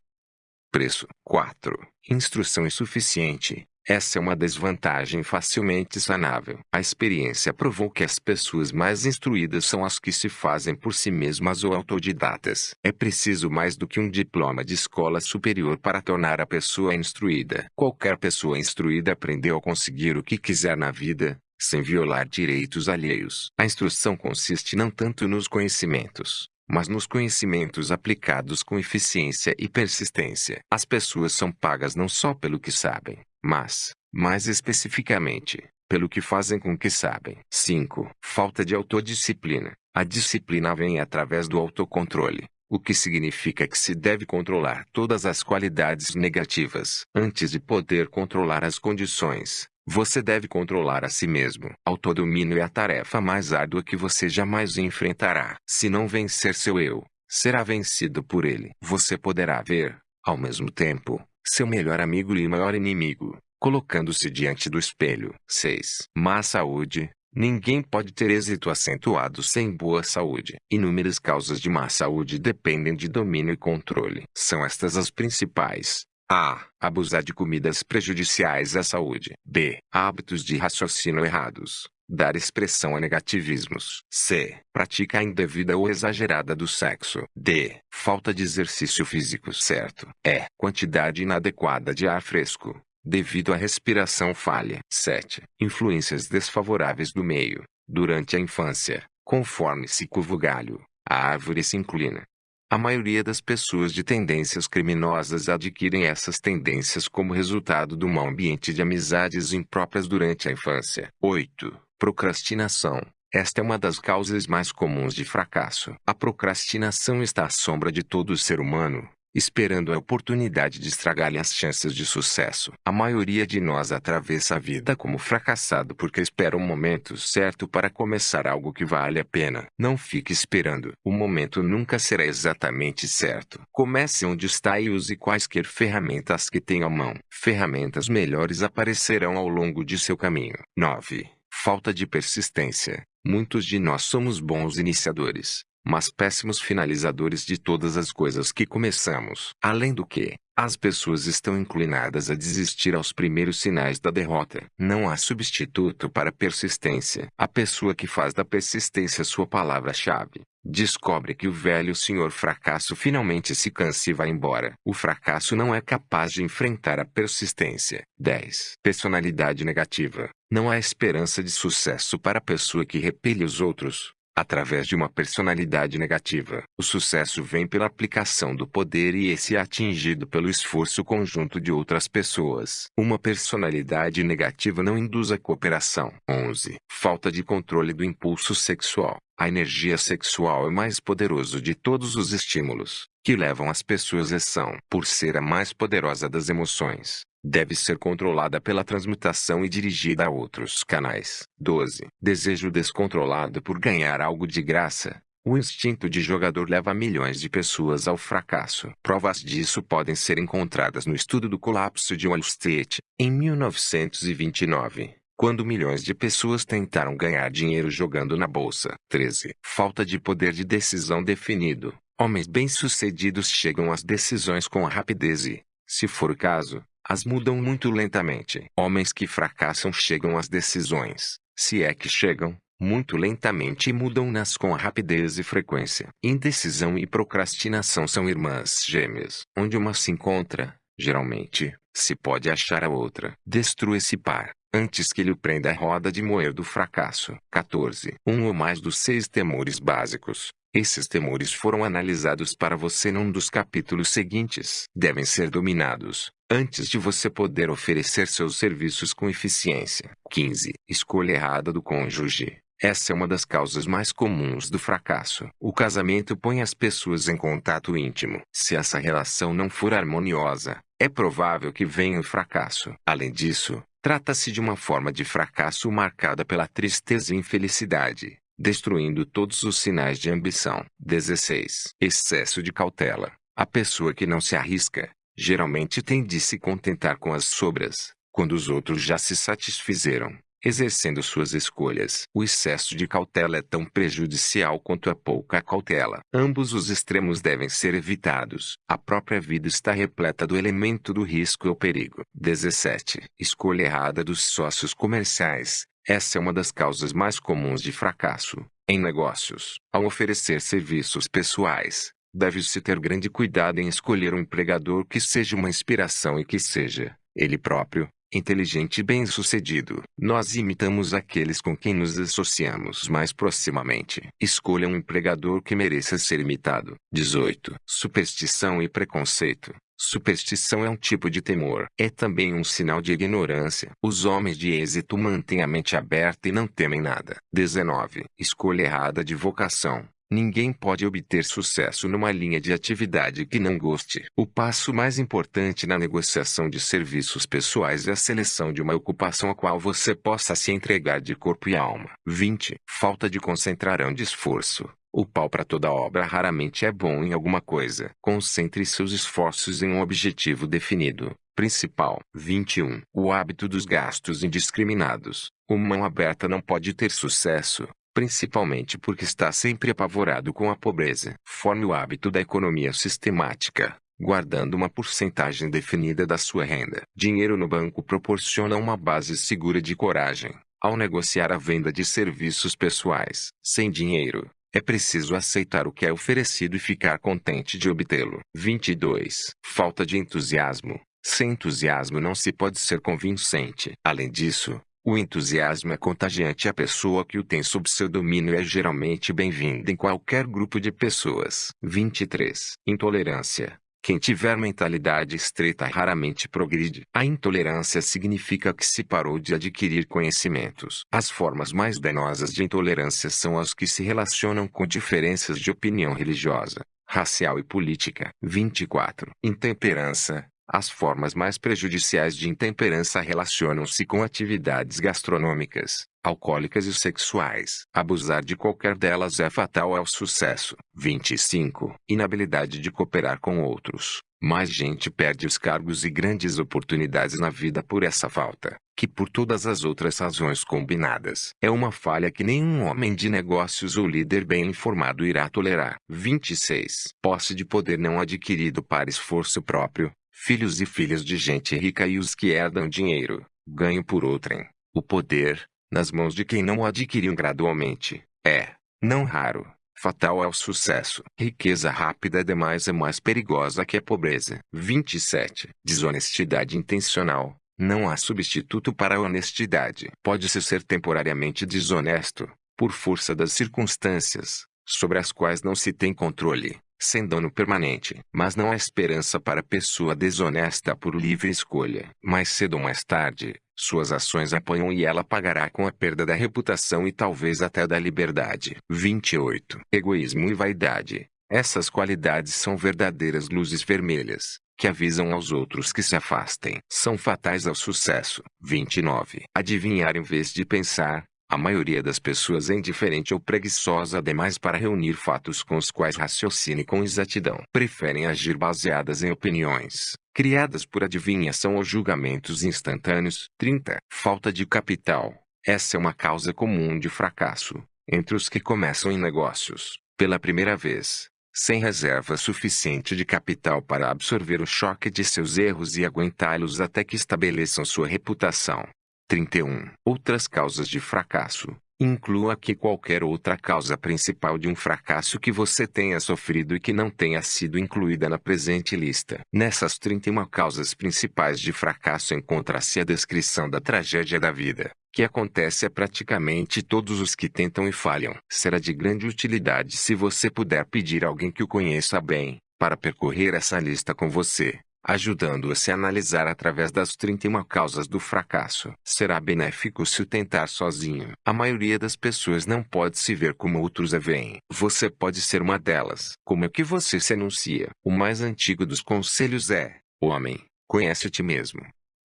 preço. 4. Instrução insuficiente. Essa é uma desvantagem facilmente sanável. A experiência provou que as pessoas mais instruídas são as que se fazem por si mesmas ou autodidatas. É preciso mais do que um diploma de escola superior para tornar a pessoa instruída. Qualquer pessoa instruída aprendeu a conseguir o que quiser na vida, sem violar direitos alheios. A instrução consiste não tanto nos conhecimentos, mas nos conhecimentos aplicados com eficiência e persistência. As pessoas são pagas não só pelo que sabem, mas, mais especificamente, pelo que fazem com que sabem. 5. Falta de autodisciplina. A disciplina vem através do autocontrole, o que significa que se deve controlar todas as qualidades negativas. Antes de poder controlar as condições, você deve controlar a si mesmo. Autodomínio é a tarefa mais árdua que você jamais enfrentará. Se não vencer seu eu, será vencido por ele. Você poderá ver, ao mesmo tempo, seu melhor amigo e maior inimigo, colocando-se diante do espelho. 6. Má saúde. Ninguém pode ter êxito acentuado sem boa saúde. Inúmeras causas de má saúde dependem de domínio e controle. São estas as principais. A. Abusar de comidas prejudiciais à saúde. B. Hábitos de raciocínio errados. Dar expressão a negativismos. C. Prática indevida ou exagerada do sexo. D. Falta de exercício físico certo. E. Quantidade inadequada de ar fresco. Devido à respiração falha. 7. Influências desfavoráveis do meio. Durante a infância, conforme se curva o galho, a árvore se inclina. A maioria das pessoas de tendências criminosas adquirem essas tendências como resultado do mau ambiente de amizades impróprias durante a infância. 8. Procrastinação. Esta é uma das causas mais comuns de fracasso. A procrastinação está à sombra de todo ser humano, esperando a oportunidade de estragar-lhe as chances de sucesso. A maioria de nós atravessa a vida como fracassado porque espera o momento certo para começar algo que vale a pena. Não fique esperando. O momento nunca será exatamente certo. Comece onde está e use quaisquer ferramentas que tenha à mão. Ferramentas melhores aparecerão ao longo de seu caminho. 9. Falta de persistência. Muitos de nós somos bons iniciadores, mas péssimos finalizadores de todas as coisas que começamos. Além do que, as pessoas estão inclinadas a desistir aos primeiros sinais da derrota. Não há substituto para persistência. A pessoa que faz da persistência sua palavra-chave, descobre que o velho senhor fracasso finalmente se cansa e vai embora. O fracasso não é capaz de enfrentar a persistência. 10. Personalidade negativa. Não há esperança de sucesso para a pessoa que repele os outros. Através de uma personalidade negativa, o sucesso vem pela aplicação do poder e esse é atingido pelo esforço conjunto de outras pessoas. Uma personalidade negativa não induz a cooperação. 11. Falta de controle do impulso sexual. A energia sexual é o mais poderoso de todos os estímulos que levam as pessoas a ação. Por ser a mais poderosa das emoções, deve ser controlada pela transmutação e dirigida a outros canais. 12. Desejo descontrolado por ganhar algo de graça. O instinto de jogador leva milhões de pessoas ao fracasso. Provas disso podem ser encontradas no estudo do colapso de Wall Street, em 1929 quando milhões de pessoas tentaram ganhar dinheiro jogando na bolsa. 13. Falta de poder de decisão definido. Homens bem-sucedidos chegam às decisões com rapidez e, se for o caso, as mudam muito lentamente. Homens que fracassam chegam às decisões, se é que chegam, muito lentamente e mudam-nas com rapidez e frequência. Indecisão e procrastinação são irmãs gêmeas. Onde uma se encontra, geralmente, se pode achar a outra. Destrua esse par, antes que lhe prenda a roda de moer do fracasso. 14. Um ou mais dos seis temores básicos. Esses temores foram analisados para você num dos capítulos seguintes. Devem ser dominados, antes de você poder oferecer seus serviços com eficiência. 15. Escolha errada do cônjuge. Essa é uma das causas mais comuns do fracasso. O casamento põe as pessoas em contato íntimo. Se essa relação não for harmoniosa, é provável que venha o fracasso. Além disso, trata-se de uma forma de fracasso marcada pela tristeza e infelicidade, destruindo todos os sinais de ambição. 16. Excesso de cautela. A pessoa que não se arrisca, geralmente tem de se contentar com as sobras, quando os outros já se satisfizeram, exercendo suas escolhas. O excesso de cautela é tão prejudicial quanto a pouca cautela. Ambos os extremos devem ser evitados. A própria vida está repleta do elemento do risco e o perigo. 17. Escolha errada dos sócios comerciais. Essa é uma das causas mais comuns de fracasso em negócios. Ao oferecer serviços pessoais, Deve-se ter grande cuidado em escolher um empregador que seja uma inspiração e que seja, ele próprio, inteligente e bem-sucedido. Nós imitamos aqueles com quem nos associamos mais proximamente. Escolha um empregador que mereça ser imitado. 18. Superstição e preconceito. Superstição é um tipo de temor. É também um sinal de ignorância. Os homens de êxito mantêm a mente aberta e não temem nada. 19. Escolha errada de vocação. Ninguém pode obter sucesso numa linha de atividade que não goste. O passo mais importante na negociação de serviços pessoais é a seleção de uma ocupação a qual você possa se entregar de corpo e alma. 20. Falta de concentração de esforço. O pau para toda obra raramente é bom em alguma coisa. Concentre seus esforços em um objetivo definido. Principal. 21. O hábito dos gastos indiscriminados. Uma mão aberta não pode ter sucesso principalmente porque está sempre apavorado com a pobreza. Forme o hábito da economia sistemática, guardando uma porcentagem definida da sua renda. Dinheiro no banco proporciona uma base segura de coragem. Ao negociar a venda de serviços pessoais, sem dinheiro, é preciso aceitar o que é oferecido e ficar contente de obtê-lo. 22. Falta de entusiasmo. Sem entusiasmo não se pode ser convincente. Além disso, o entusiasmo é contagiante a pessoa que o tem sob seu domínio é geralmente bem-vinda em qualquer grupo de pessoas. 23. Intolerância. Quem tiver mentalidade estreita raramente progride. A intolerância significa que se parou de adquirir conhecimentos. As formas mais danosas de intolerância são as que se relacionam com diferenças de opinião religiosa, racial e política. 24. Intemperança. As formas mais prejudiciais de intemperança relacionam-se com atividades gastronômicas, alcoólicas e sexuais. Abusar de qualquer delas é fatal ao sucesso. 25. Inabilidade de cooperar com outros. Mais gente perde os cargos e grandes oportunidades na vida por essa falta, que por todas as outras razões combinadas. É uma falha que nenhum homem de negócios ou líder bem informado irá tolerar. 26. Posse de poder não adquirido para esforço próprio, filhos e filhas de gente rica e os que herdam dinheiro, ganho por outrem. O poder, nas mãos de quem não o adquiriu gradualmente, é, não raro, fatal ao sucesso. Riqueza rápida demais é mais perigosa que a pobreza. 27. Desonestidade intencional. Não há substituto para a honestidade. Pode-se ser temporariamente desonesto, por força das circunstâncias, sobre as quais não se tem controle, sem dano permanente. Mas não há esperança para pessoa desonesta por livre escolha. Mais cedo ou mais tarde, suas ações apanham e ela pagará com a perda da reputação e talvez até da liberdade. 28. Egoísmo e vaidade. Essas qualidades são verdadeiras luzes vermelhas, que avisam aos outros que se afastem. São fatais ao sucesso. 29. Adivinhar em vez de pensar. A maioria das pessoas é indiferente ou preguiçosa demais para reunir fatos com os quais raciocine com exatidão. Preferem agir baseadas em opiniões, criadas por adivinhação ou julgamentos instantâneos. 30. Falta de capital. Essa é uma causa comum de fracasso entre os que começam em negócios, pela primeira vez, sem reserva suficiente de capital para absorver o choque de seus erros e aguentá-los até que estabeleçam sua reputação. 31. Outras causas de fracasso. Inclua aqui qualquer outra causa principal de um fracasso que você tenha sofrido e que não tenha sido incluída na presente lista. Nessas 31 causas principais de fracasso encontra-se a descrição da tragédia da vida, que acontece a praticamente todos os que tentam e falham. Será de grande utilidade se você puder pedir a alguém que o conheça bem, para percorrer essa lista com você ajudando-a se analisar através das 31 causas do fracasso. Será benéfico se o tentar sozinho. A maioria das pessoas não pode se ver como outros a veem. Você pode ser uma delas. Como é que você se anuncia? O mais antigo dos conselhos é: Homem, conhece a ti mesmo.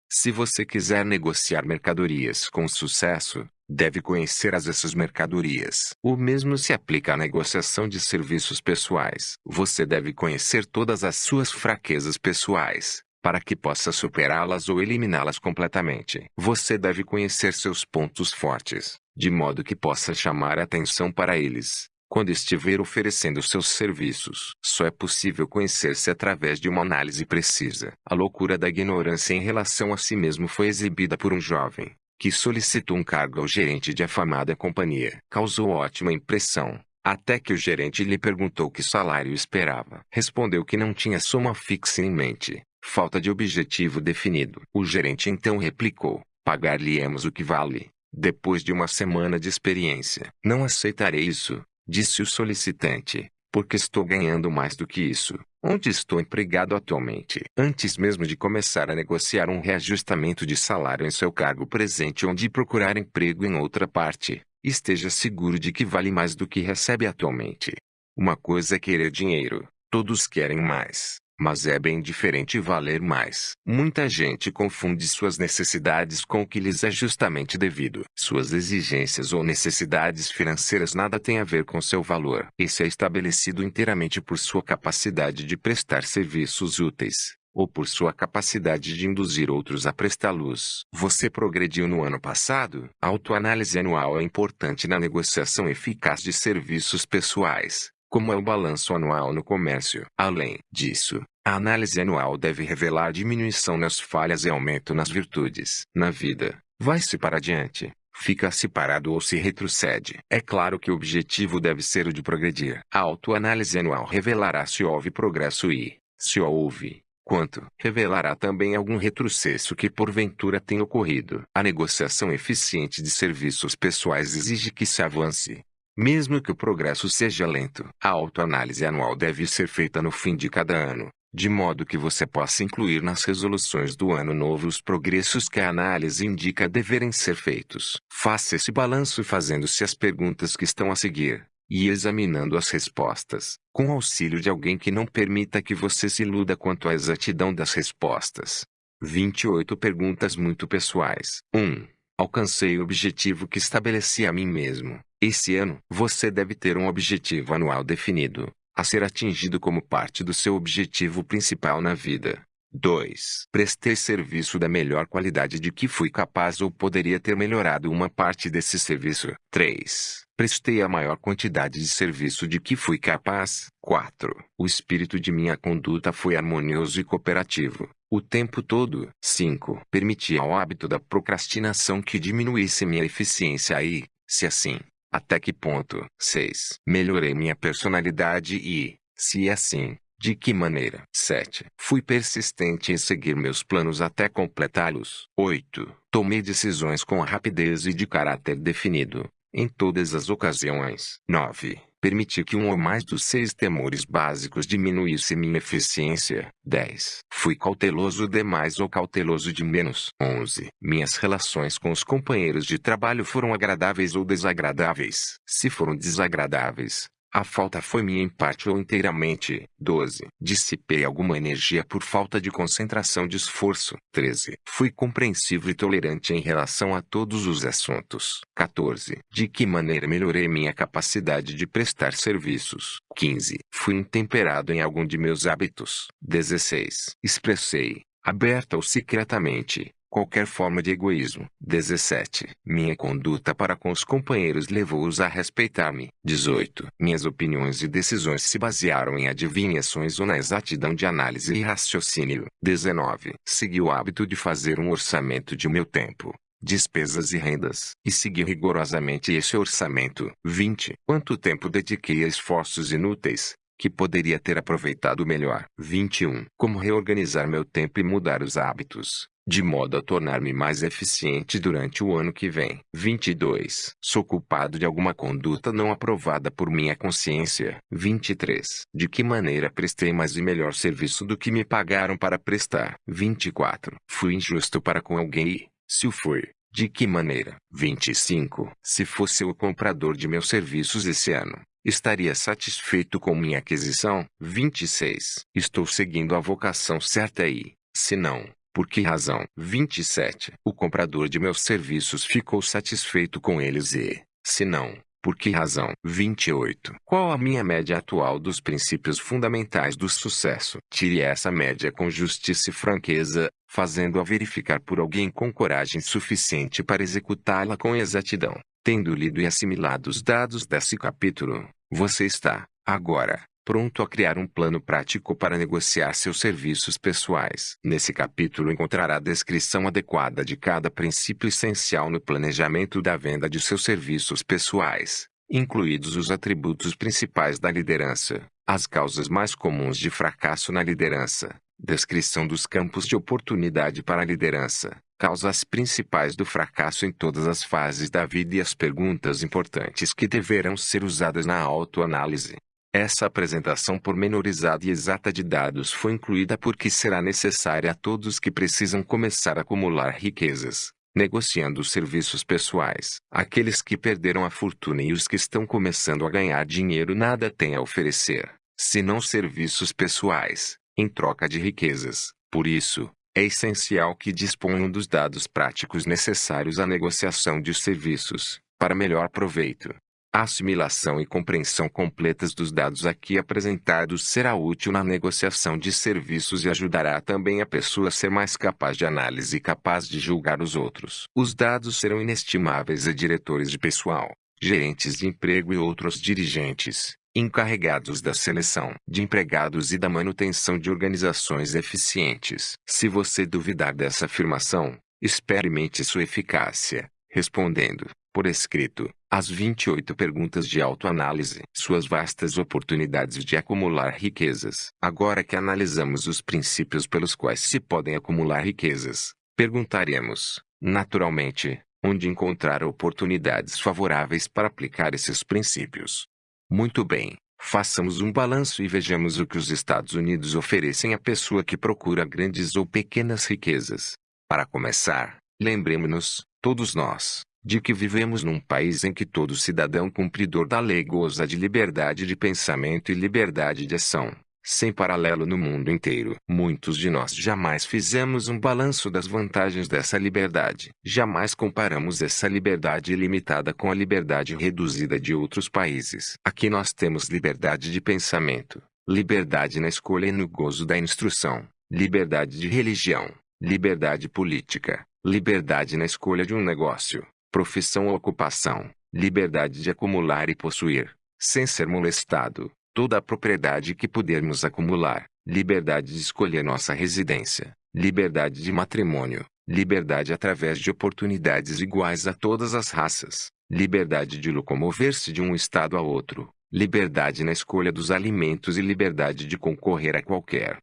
Se você quiser negociar mercadorias com sucesso, deve conhecer as essas mercadorias. O mesmo se aplica à negociação de serviços pessoais. Você deve conhecer todas as suas fraquezas pessoais, para que possa superá-las ou eliminá-las completamente. Você deve conhecer seus pontos fortes, de modo que possa chamar atenção para eles. Quando estiver oferecendo seus serviços, só é possível conhecer-se através de uma análise precisa. A loucura da ignorância em relação a si mesmo foi exibida por um jovem, que solicitou um cargo ao gerente de afamada companhia. Causou ótima impressão, até que o gerente lhe perguntou que salário esperava. Respondeu que não tinha soma fixa em mente, falta de objetivo definido. O gerente então replicou: Pagar-lhe-emos o que vale, depois de uma semana de experiência. Não aceitarei isso, disse o solicitante, porque estou ganhando mais do que isso. Onde estou empregado atualmente? Antes mesmo de começar a negociar um reajustamento de salário em seu cargo presente ou de procurar emprego em outra parte, esteja seguro de que vale mais do que recebe atualmente. Uma coisa é querer dinheiro, todos querem mais. Mas é bem diferente valer mais. Muita gente confunde suas necessidades com o que lhes é justamente devido. Suas exigências ou necessidades financeiras nada têm a ver com seu valor. Esse é estabelecido inteiramente por sua capacidade de prestar serviços úteis ou por sua capacidade de induzir outros a prestá-los. Você progrediu no ano passado? Autoanálise anual é importante na negociação eficaz de serviços pessoais como é o balanço anual no comércio. Além disso, a análise anual deve revelar diminuição nas falhas e aumento nas virtudes. Na vida, vai-se para adiante, fica-se parado ou se retrocede. É claro que o objetivo deve ser o de progredir. A autoanálise anual revelará se houve progresso e, se houve, quanto. Revelará também algum retrocesso que porventura tenha ocorrido. A negociação eficiente de serviços pessoais exige que se avance, mesmo que o progresso seja lento, a autoanálise anual deve ser feita no fim de cada ano, de modo que você possa incluir nas resoluções do ano novo os progressos que a análise indica deverem ser feitos. Faça esse balanço fazendo-se as perguntas que estão a seguir, e examinando as respostas, com auxílio de alguém que não permita que você se iluda quanto à exatidão das respostas. 28 perguntas muito pessoais. 1. Alcancei o objetivo que estabeleci a mim mesmo. Esse ano, você deve ter um objetivo anual definido, a ser atingido como parte do seu objetivo principal na vida. 2. Prestei serviço da melhor qualidade de que fui capaz ou poderia ter melhorado uma parte desse serviço. 3. Prestei a maior quantidade de serviço de que fui capaz. 4. O espírito de minha conduta foi harmonioso e cooperativo. O tempo todo. 5. Permiti ao hábito da procrastinação que diminuísse minha eficiência e, se assim, até que ponto? 6. Melhorei minha personalidade e, se é assim, de que maneira? 7. Fui persistente em seguir meus planos até completá-los. 8. Tomei decisões com rapidez e de caráter definido, em todas as ocasiões. 9. Permiti que um ou mais dos seis temores básicos diminuísse minha eficiência. 10. Fui cauteloso demais ou cauteloso de menos. 11. Minhas relações com os companheiros de trabalho foram agradáveis ou desagradáveis. Se foram desagradáveis, a falta foi minha em parte ou inteiramente. 12. Dissipei alguma energia por falta de concentração de esforço. 13. Fui compreensivo e tolerante em relação a todos os assuntos. 14. De que maneira melhorei minha capacidade de prestar serviços. 15. Fui intemperado em algum de meus hábitos. 16. Expressei, aberta ou secretamente, qualquer forma de egoísmo. 17. Minha conduta para com os companheiros levou-os a respeitar-me. 18. Minhas opiniões e decisões se basearam em adivinhações ou na exatidão de análise e raciocínio. 19. Segui o hábito de fazer um orçamento de meu tempo despesas e rendas, e segui rigorosamente esse orçamento. 20. Quanto tempo dediquei a esforços inúteis, que poderia ter aproveitado melhor. 21. Como reorganizar meu tempo e mudar os hábitos de modo a tornar-me mais eficiente durante o ano que vem. 22. Sou culpado de alguma conduta não aprovada por minha consciência. 23. De que maneira prestei mais e melhor serviço do que me pagaram para prestar. 24. Fui injusto para com alguém se o fui, de que maneira? 25. Se fosse o comprador de meus serviços esse ano, estaria satisfeito com minha aquisição? 26. Estou seguindo a vocação certa e, se não, por que razão? 27. O comprador de meus serviços ficou satisfeito com eles e, se não, por que razão? 28. Qual a minha média atual dos princípios fundamentais do sucesso? Tire essa média com justiça e franqueza, fazendo-a verificar por alguém com coragem suficiente para executá-la com exatidão. Tendo lido e assimilado os dados desse capítulo, você está, agora, pronto a criar um plano prático para negociar seus serviços pessoais. Nesse capítulo encontrará a descrição adequada de cada princípio essencial no planejamento da venda de seus serviços pessoais, incluídos os atributos principais da liderança, as causas mais comuns de fracasso na liderança, descrição dos campos de oportunidade para a liderança, causas principais do fracasso em todas as fases da vida e as perguntas importantes que deverão ser usadas na autoanálise. Essa apresentação pormenorizada e exata de dados foi incluída porque será necessária a todos que precisam começar a acumular riquezas, negociando serviços pessoais. Aqueles que perderam a fortuna e os que estão começando a ganhar dinheiro nada têm a oferecer, senão serviços pessoais, em troca de riquezas. Por isso, é essencial que disponham dos dados práticos necessários à negociação de serviços, para melhor proveito. A assimilação e compreensão completas dos dados aqui apresentados será útil na negociação de serviços e ajudará também a pessoa a ser mais capaz de análise e capaz de julgar os outros. Os dados serão inestimáveis a diretores de pessoal, gerentes de emprego e outros dirigentes, encarregados da seleção de empregados e da manutenção de organizações eficientes. Se você duvidar dessa afirmação, experimente sua eficácia, respondendo, por escrito, as 28 perguntas de autoanálise, suas vastas oportunidades de acumular riquezas. Agora que analisamos os princípios pelos quais se podem acumular riquezas, perguntaremos, naturalmente, onde encontrar oportunidades favoráveis para aplicar esses princípios. Muito bem, façamos um balanço e vejamos o que os Estados Unidos oferecem à pessoa que procura grandes ou pequenas riquezas. Para começar, lembremos-nos, todos nós, de que vivemos num país em que todo cidadão cumpridor da lei goza de liberdade de pensamento e liberdade de ação, sem paralelo no mundo inteiro. Muitos de nós jamais fizemos um balanço das vantagens dessa liberdade. Jamais comparamos essa liberdade ilimitada com a liberdade reduzida de outros países. Aqui nós temos liberdade de pensamento, liberdade na escolha e no gozo da instrução, liberdade de religião, liberdade política, liberdade na escolha de um negócio, profissão ou ocupação, liberdade de acumular e possuir, sem ser molestado, toda a propriedade que pudermos acumular, liberdade de escolher nossa residência, liberdade de matrimônio, liberdade através de oportunidades iguais a todas as raças, liberdade de locomover-se de um estado a outro, liberdade na escolha dos alimentos e liberdade de concorrer a qualquer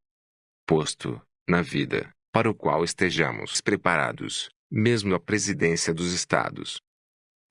posto, na vida, para o qual estejamos preparados, mesmo a presidência dos Estados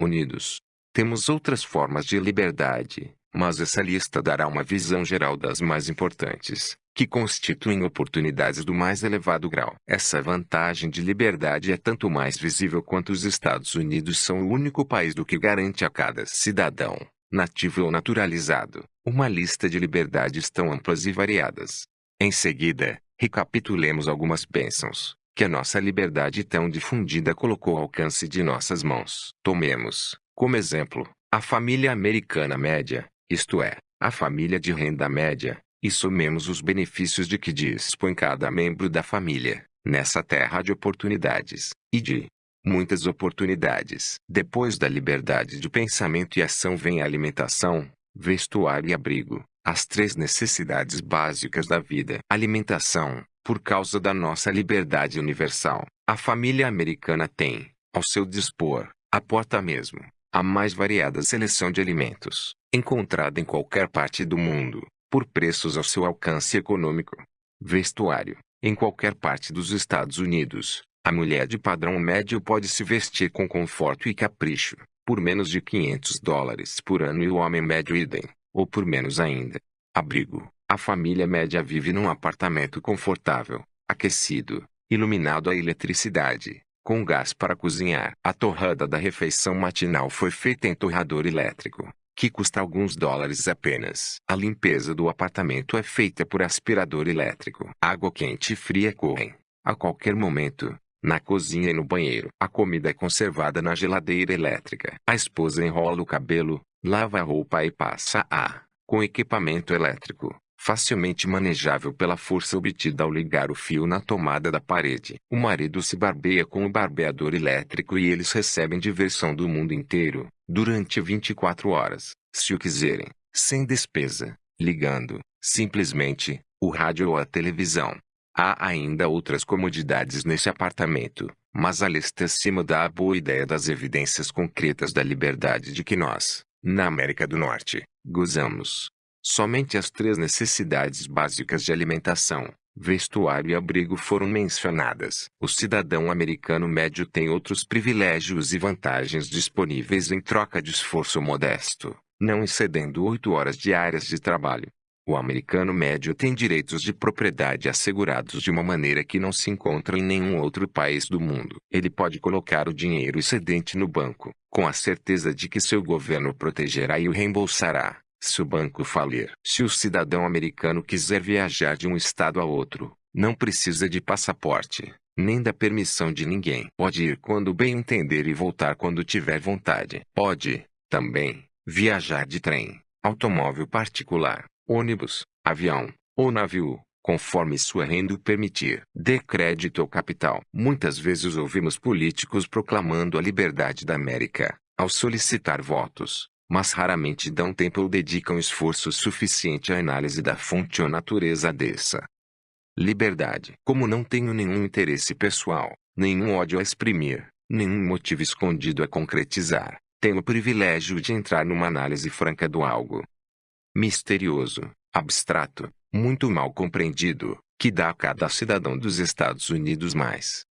Unidos. Temos outras formas de liberdade, mas essa lista dará uma visão geral das mais importantes, que constituem oportunidades do mais elevado grau. Essa vantagem de liberdade é tanto mais visível quanto os Estados Unidos são o único país do que garante a cada cidadão, nativo ou naturalizado, uma lista de liberdades tão amplas e variadas. Em seguida, recapitulemos algumas bênçãos que a nossa liberdade tão difundida colocou ao alcance de nossas mãos. Tomemos, como exemplo, a família americana média, isto é, a família de renda média, e somemos os benefícios de que dispõe cada membro da família, nessa terra de oportunidades, e de muitas oportunidades. Depois da liberdade de pensamento e ação vem a alimentação, vestuário e abrigo, as três necessidades básicas da vida. Alimentação, por causa da nossa liberdade universal, a família americana tem, ao seu dispor, a porta mesmo, a mais variada seleção de alimentos, encontrada em qualquer parte do mundo, por preços ao seu alcance econômico. Vestuário. Em qualquer parte dos Estados Unidos, a mulher de padrão médio pode se vestir com conforto e capricho, por menos de 500 dólares por ano e o homem médio idem, ou por menos ainda. Abrigo. A família média vive num apartamento confortável, aquecido, iluminado a eletricidade, com gás para cozinhar. A torrada da refeição matinal foi feita em torrador elétrico, que custa alguns dólares apenas. A limpeza do apartamento é feita por aspirador elétrico. Água quente e fria correm, a qualquer momento, na cozinha e no banheiro. A comida é conservada na geladeira elétrica. A esposa enrola o cabelo, lava a roupa e passa a, com equipamento elétrico, facilmente manejável pela força obtida ao ligar o fio na tomada da parede. O marido se barbeia com o barbeador elétrico e eles recebem diversão do mundo inteiro, durante 24 horas, se o quiserem, sem despesa, ligando, simplesmente, o rádio ou a televisão. Há ainda outras comodidades nesse apartamento, mas a lista acima dá a boa ideia das evidências concretas da liberdade de que nós, na América do Norte, gozamos. Somente as três necessidades básicas de alimentação, vestuário e abrigo foram mencionadas. O cidadão americano médio tem outros privilégios e vantagens disponíveis em troca de esforço modesto, não excedendo oito horas diárias de trabalho. O americano médio tem direitos de propriedade assegurados de uma maneira que não se encontra em nenhum outro país do mundo. Ele pode colocar o dinheiro excedente no banco, com a certeza de que seu governo protegerá e o reembolsará se o banco falir. Se o cidadão americano quiser viajar de um estado a outro, não precisa de passaporte, nem da permissão de ninguém. Pode ir quando bem entender e voltar quando tiver vontade. Pode, também, viajar de trem, automóvel particular, ônibus, avião ou navio, conforme sua renda o permitir. Dê crédito ao capital. Muitas vezes ouvimos políticos proclamando a liberdade da América, ao solicitar votos mas raramente dão tempo ou dedicam esforço suficiente à análise da fonte ou natureza dessa liberdade. Como não tenho nenhum interesse pessoal, nenhum ódio a exprimir, nenhum motivo escondido a concretizar, tenho o privilégio de entrar numa análise franca do algo misterioso, abstrato, muito mal compreendido, que dá a cada cidadão dos Estados Unidos mais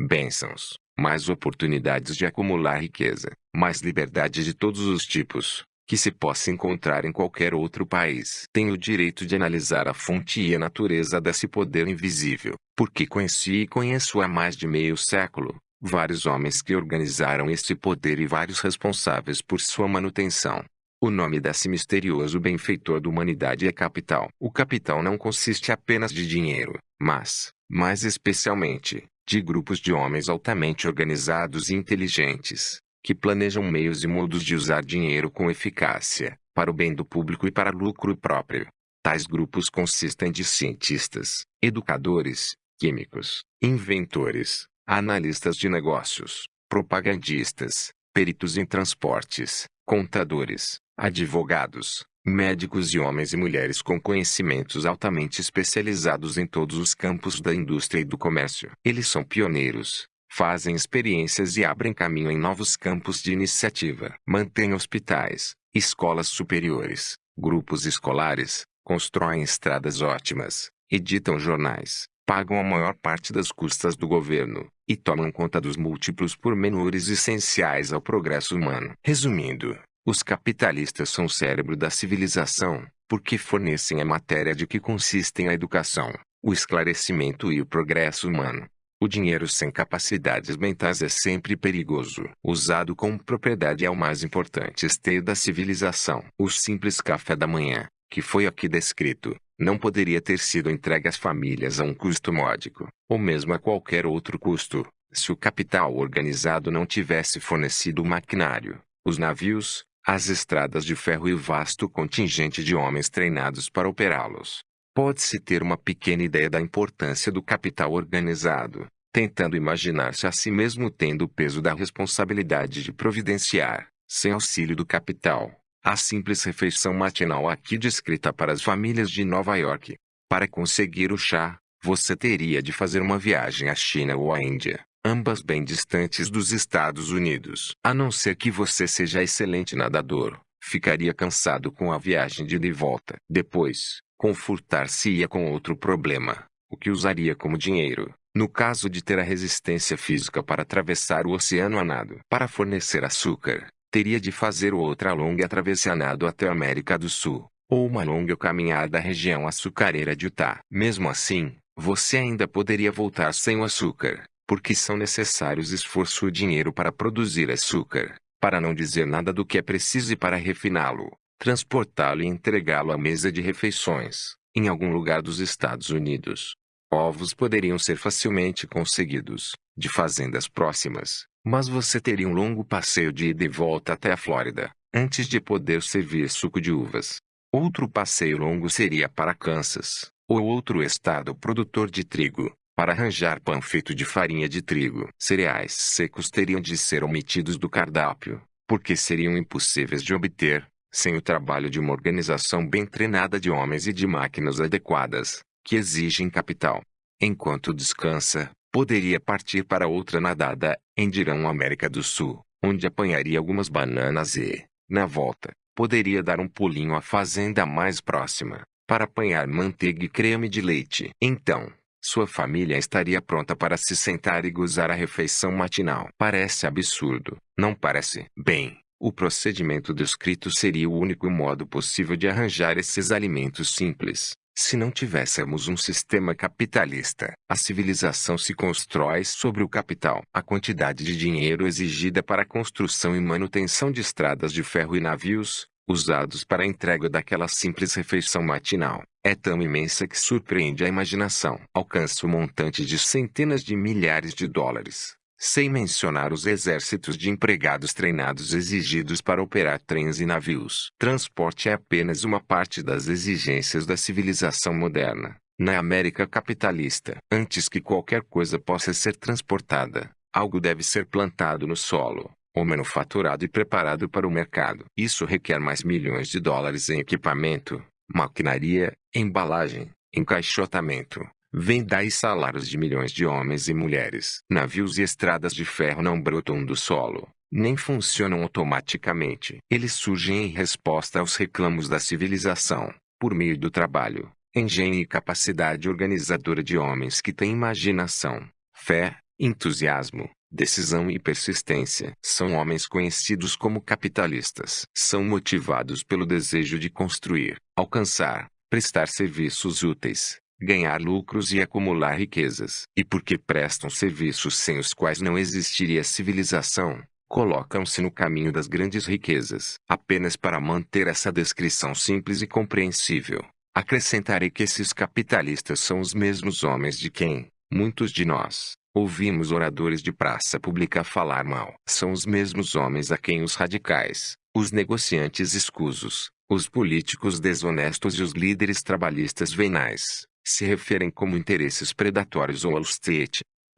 bênçãos, mais oportunidades de acumular riqueza, mais liberdade de todos os tipos, que se possa encontrar em qualquer outro país. Tenho o direito de analisar a fonte e a natureza desse poder invisível, porque conheci e conheço há mais de meio século vários homens que organizaram esse poder e vários responsáveis por sua manutenção. O nome desse misterioso benfeitor da humanidade é capital. O capital não consiste apenas de dinheiro, mas, mais especialmente, de grupos de homens altamente organizados e inteligentes, que planejam meios e modos de usar dinheiro com eficácia, para o bem do público e para lucro próprio. Tais grupos consistem de cientistas, educadores, químicos, inventores, analistas de negócios, propagandistas, peritos em transportes, contadores, advogados, médicos e homens e mulheres com conhecimentos altamente especializados em todos os campos da indústria e do comércio. Eles são pioneiros, fazem experiências e abrem caminho em novos campos de iniciativa. Mantêm hospitais, escolas superiores, grupos escolares, constroem estradas ótimas, editam jornais, pagam a maior parte das custas do governo, e tomam conta dos múltiplos pormenores essenciais ao progresso humano. Resumindo, os capitalistas são o cérebro da civilização, porque fornecem a matéria de que consistem a educação, o esclarecimento e o progresso humano. O dinheiro sem capacidades mentais é sempre perigoso. Usado com propriedade é o mais importante esteio da civilização. O simples café da manhã, que foi aqui descrito, não poderia ter sido entregue às famílias a um custo módico, ou mesmo a qualquer outro custo, se o capital organizado não tivesse fornecido o maquinário, os navios, as estradas de ferro e vasto contingente de homens treinados para operá-los. Pode-se ter uma pequena ideia da importância do capital organizado, tentando imaginar-se a si mesmo tendo o peso da responsabilidade de providenciar, sem auxílio do capital, a simples refeição matinal aqui descrita para as famílias de Nova York. Para conseguir o chá, você teria de fazer uma viagem à China ou à Índia, ambas bem distantes dos Estados Unidos. A não ser que você seja excelente nadador, ficaria cansado com a viagem de ida e volta. Depois, confortar-se-ia com outro problema, o que usaria como dinheiro, no caso de ter a resistência física para atravessar o oceano a nado. Para fornecer açúcar, teria de fazer outra longa travessia a nado até a América do Sul, ou uma longa caminhada à região açucareira de Utah. Mesmo assim, você ainda poderia voltar sem o açúcar, porque são necessários esforço e dinheiro para produzir açúcar, para não dizer nada do que é preciso para refiná-lo, transportá-lo e entregá-lo à mesa de refeições, em algum lugar dos Estados Unidos. Ovos poderiam ser facilmente conseguidos, de fazendas próximas, mas você teria um longo passeio de ida e volta até a Flórida, antes de poder servir suco de uvas. Outro passeio longo seria para Kansas, ou outro estado produtor de trigo, para arranjar pão feito de farinha de trigo. Cereais secos teriam de ser omitidos do cardápio, porque seriam impossíveis de obter, sem o trabalho de uma organização bem treinada de homens e de máquinas adequadas, que exigem capital. Enquanto descansa, poderia partir para outra nadada, em Dirão América do Sul, onde apanharia algumas bananas e, na volta, poderia dar um pulinho à fazenda mais próxima, para apanhar manteiga e creme de leite. Então, sua família estaria pronta para se sentar e gozar a refeição matinal. Parece absurdo, não parece? Bem, o procedimento descrito seria o único modo possível de arranjar esses alimentos simples. Se não tivéssemos um sistema capitalista, a civilização se constrói sobre o capital. A quantidade de dinheiro exigida para a construção e manutenção de estradas de ferro e navios, usados para a entrega daquela simples refeição matinal, é tão imensa que surpreende a imaginação. Alcança o montante de centenas de milhares de dólares, sem mencionar os exércitos de empregados treinados exigidos para operar trens e navios. Transporte é apenas uma parte das exigências da civilização moderna. Na América capitalista, antes que qualquer coisa possa ser transportada, algo deve ser plantado no solo ou manufaturado e preparado para o mercado. Isso requer mais milhões de dólares em equipamento, maquinaria, embalagem, encaixotamento, venda e salários de milhões de homens e mulheres. Navios e estradas de ferro não brotam do solo, nem funcionam automaticamente. Eles surgem em resposta aos reclamos da civilização, por meio do trabalho, engenho e capacidade organizadora de homens que têm imaginação, fé, entusiasmo, decisão e persistência. São homens conhecidos como capitalistas. São motivados pelo desejo de construir, alcançar, prestar serviços úteis, ganhar lucros e acumular riquezas. E porque prestam serviços sem os quais não existiria civilização, colocam-se no caminho das grandes riquezas. Apenas para manter essa descrição simples e compreensível, acrescentarei que esses capitalistas são os mesmos homens de quem, muitos de nós, ouvimos oradores de praça pública falar mal. São os mesmos homens a quem os radicais, os negociantes escusos, os políticos desonestos e os líderes trabalhistas venais, se referem como interesses predatórios ou Wall.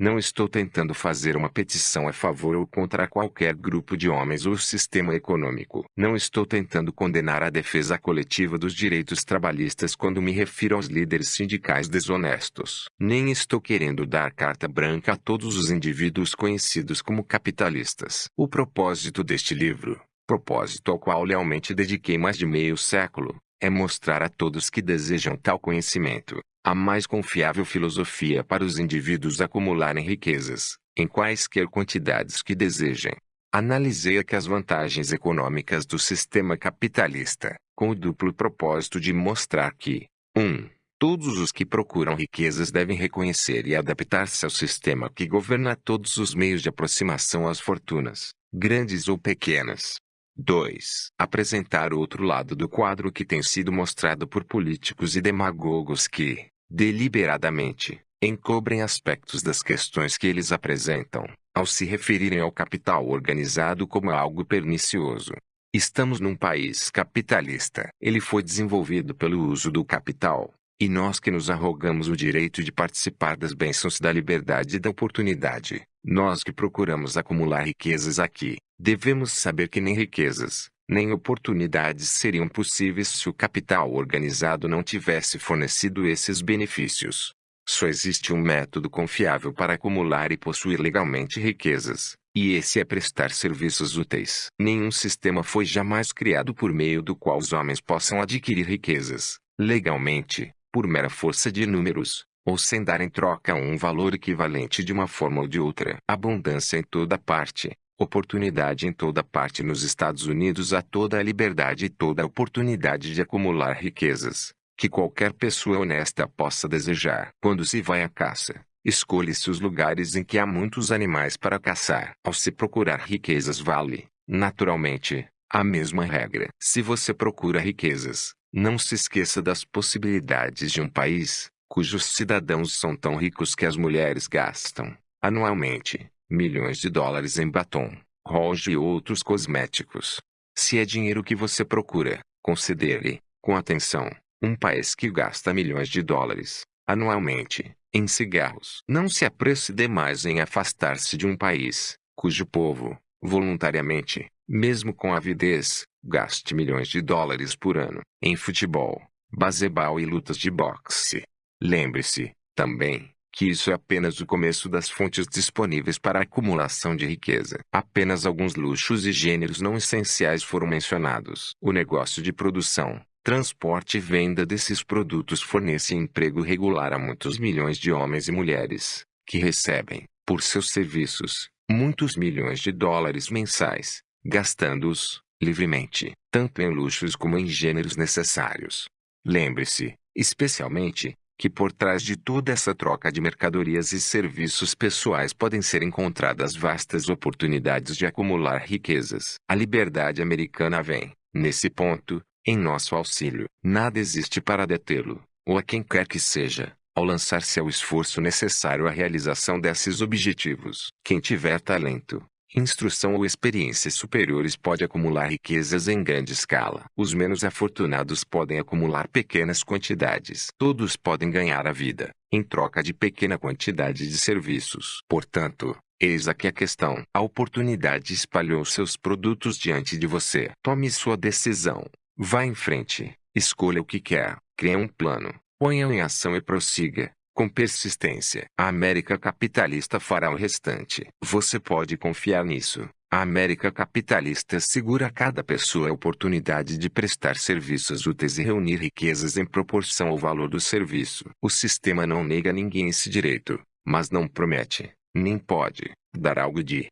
Não estou tentando fazer uma petição a favor ou contra qualquer grupo de homens ou sistema econômico. Não estou tentando condenar a defesa coletiva dos direitos trabalhistas quando me refiro aos líderes sindicais desonestos. Nem estou querendo dar carta branca a todos os indivíduos conhecidos como capitalistas. O propósito deste livro, propósito ao qual lealmente dediquei mais de meio século, é mostrar a todos que desejam tal conhecimento, a mais confiável filosofia para os indivíduos acumularem riquezas, em quaisquer quantidades que desejem. Analisei aqui as vantagens econômicas do sistema capitalista, com o duplo propósito de mostrar que 1. Um, todos os que procuram riquezas devem reconhecer e adaptar-se ao sistema que governa todos os meios de aproximação às fortunas, grandes ou pequenas. 2. Apresentar outro lado do quadro que tem sido mostrado por políticos e demagogos que, deliberadamente, encobrem aspectos das questões que eles apresentam, ao se referirem ao capital organizado como algo pernicioso. Estamos num país capitalista. Ele foi desenvolvido pelo uso do capital, e nós que nos arrogamos o direito de participar das bênçãos da liberdade e da oportunidade, nós que procuramos acumular riquezas aqui, devemos saber que nem riquezas, nem oportunidades seriam possíveis se o capital organizado não tivesse fornecido esses benefícios. Só existe um método confiável para acumular e possuir legalmente riquezas, e esse é prestar serviços úteis. Nenhum sistema foi jamais criado por meio do qual os homens possam adquirir riquezas, legalmente, por mera força de números, ou sem dar em troca um valor equivalente de uma forma ou de outra. Abundância em toda parte, oportunidade em toda parte nos Estados Unidos há toda a liberdade e toda a oportunidade de acumular riquezas, que qualquer pessoa honesta possa desejar. Quando se vai à caça, escolhe-se os lugares em que há muitos animais para caçar. Ao se procurar riquezas vale, naturalmente, a mesma regra. Se você procura riquezas, não se esqueça das possibilidades de um país, cujos cidadãos são tão ricos que as mulheres gastam, anualmente, milhões de dólares em batom, rojo e outros cosméticos. Se é dinheiro que você procura, considere, com atenção, um país que gasta milhões de dólares, anualmente, em cigarros. Não se apresse demais em afastar-se de um país, cujo povo, voluntariamente, mesmo com avidez, gaste milhões de dólares por ano em futebol, baseball e lutas de boxe. Lembre-se, também, que isso é apenas o começo das fontes disponíveis para a acumulação de riqueza. Apenas alguns luxos e gêneros não essenciais foram mencionados. O negócio de produção, transporte e venda desses produtos fornece emprego regular a muitos milhões de homens e mulheres, que recebem, por seus serviços, muitos milhões de dólares mensais, gastando-os, livremente, tanto em luxos como em gêneros necessários. Lembre-se, especialmente, que por trás de toda essa troca de mercadorias e serviços pessoais podem ser encontradas vastas oportunidades de acumular riquezas. A liberdade americana vem, nesse ponto, em nosso auxílio. Nada existe para detê-lo, ou a quem quer que seja, ao lançar-se ao esforço necessário à realização desses objetivos. Quem tiver talento, instrução ou experiências superiores pode acumular riquezas em grande escala. Os menos afortunados podem acumular pequenas quantidades. Todos podem ganhar a vida, em troca de pequena quantidade de serviços. Portanto, eis aqui a questão. A oportunidade espalhou seus produtos diante de você. Tome sua decisão. Vá em frente. Escolha o que quer. Crie um plano. Ponha em ação e prossiga. Com persistência, a América capitalista fará o restante. Você pode confiar nisso. A América capitalista segura a cada pessoa a oportunidade de prestar serviços úteis e reunir riquezas em proporção ao valor do serviço. O sistema não nega a ninguém esse direito, mas não promete, nem pode, dar algo de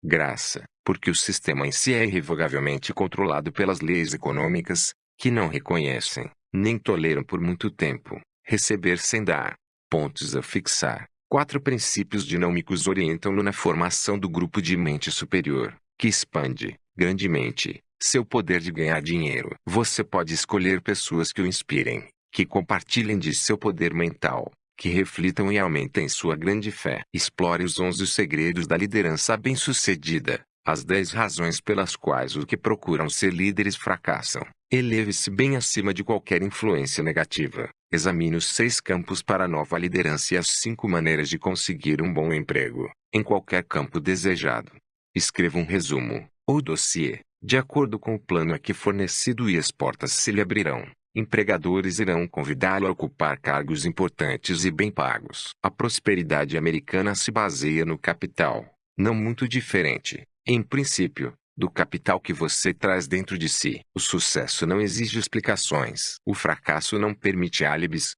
graça, porque o sistema em si é irrevogavelmente controlado pelas leis econômicas, que não reconhecem, nem toleram por muito tempo, receber sem dar. Pontos a fixar. Quatro princípios dinâmicos orientam-no na formação do grupo de mente superior. que expande, grandemente, seu poder de ganhar dinheiro. Você pode escolher pessoas que o inspirem, que compartilhem de seu poder mental, que reflitam e aumentem sua grande fé. Explore os 11 segredos da liderança bem-sucedida. As 10 razões pelas quais os que procuram ser líderes fracassam. Eleve-se bem acima de qualquer influência negativa. Examine os seis campos para nova liderança e as cinco maneiras de conseguir um bom emprego, em qualquer campo desejado. Escreva um resumo, ou dossiê, de acordo com o plano aqui fornecido e as portas se lhe abrirão. Empregadores irão convidá-lo a ocupar cargos importantes e bem pagos. A prosperidade americana se baseia no capital, não muito diferente, em princípio, do capital que você traz dentro de si. O sucesso não exige explicações. O fracasso não permite álibis,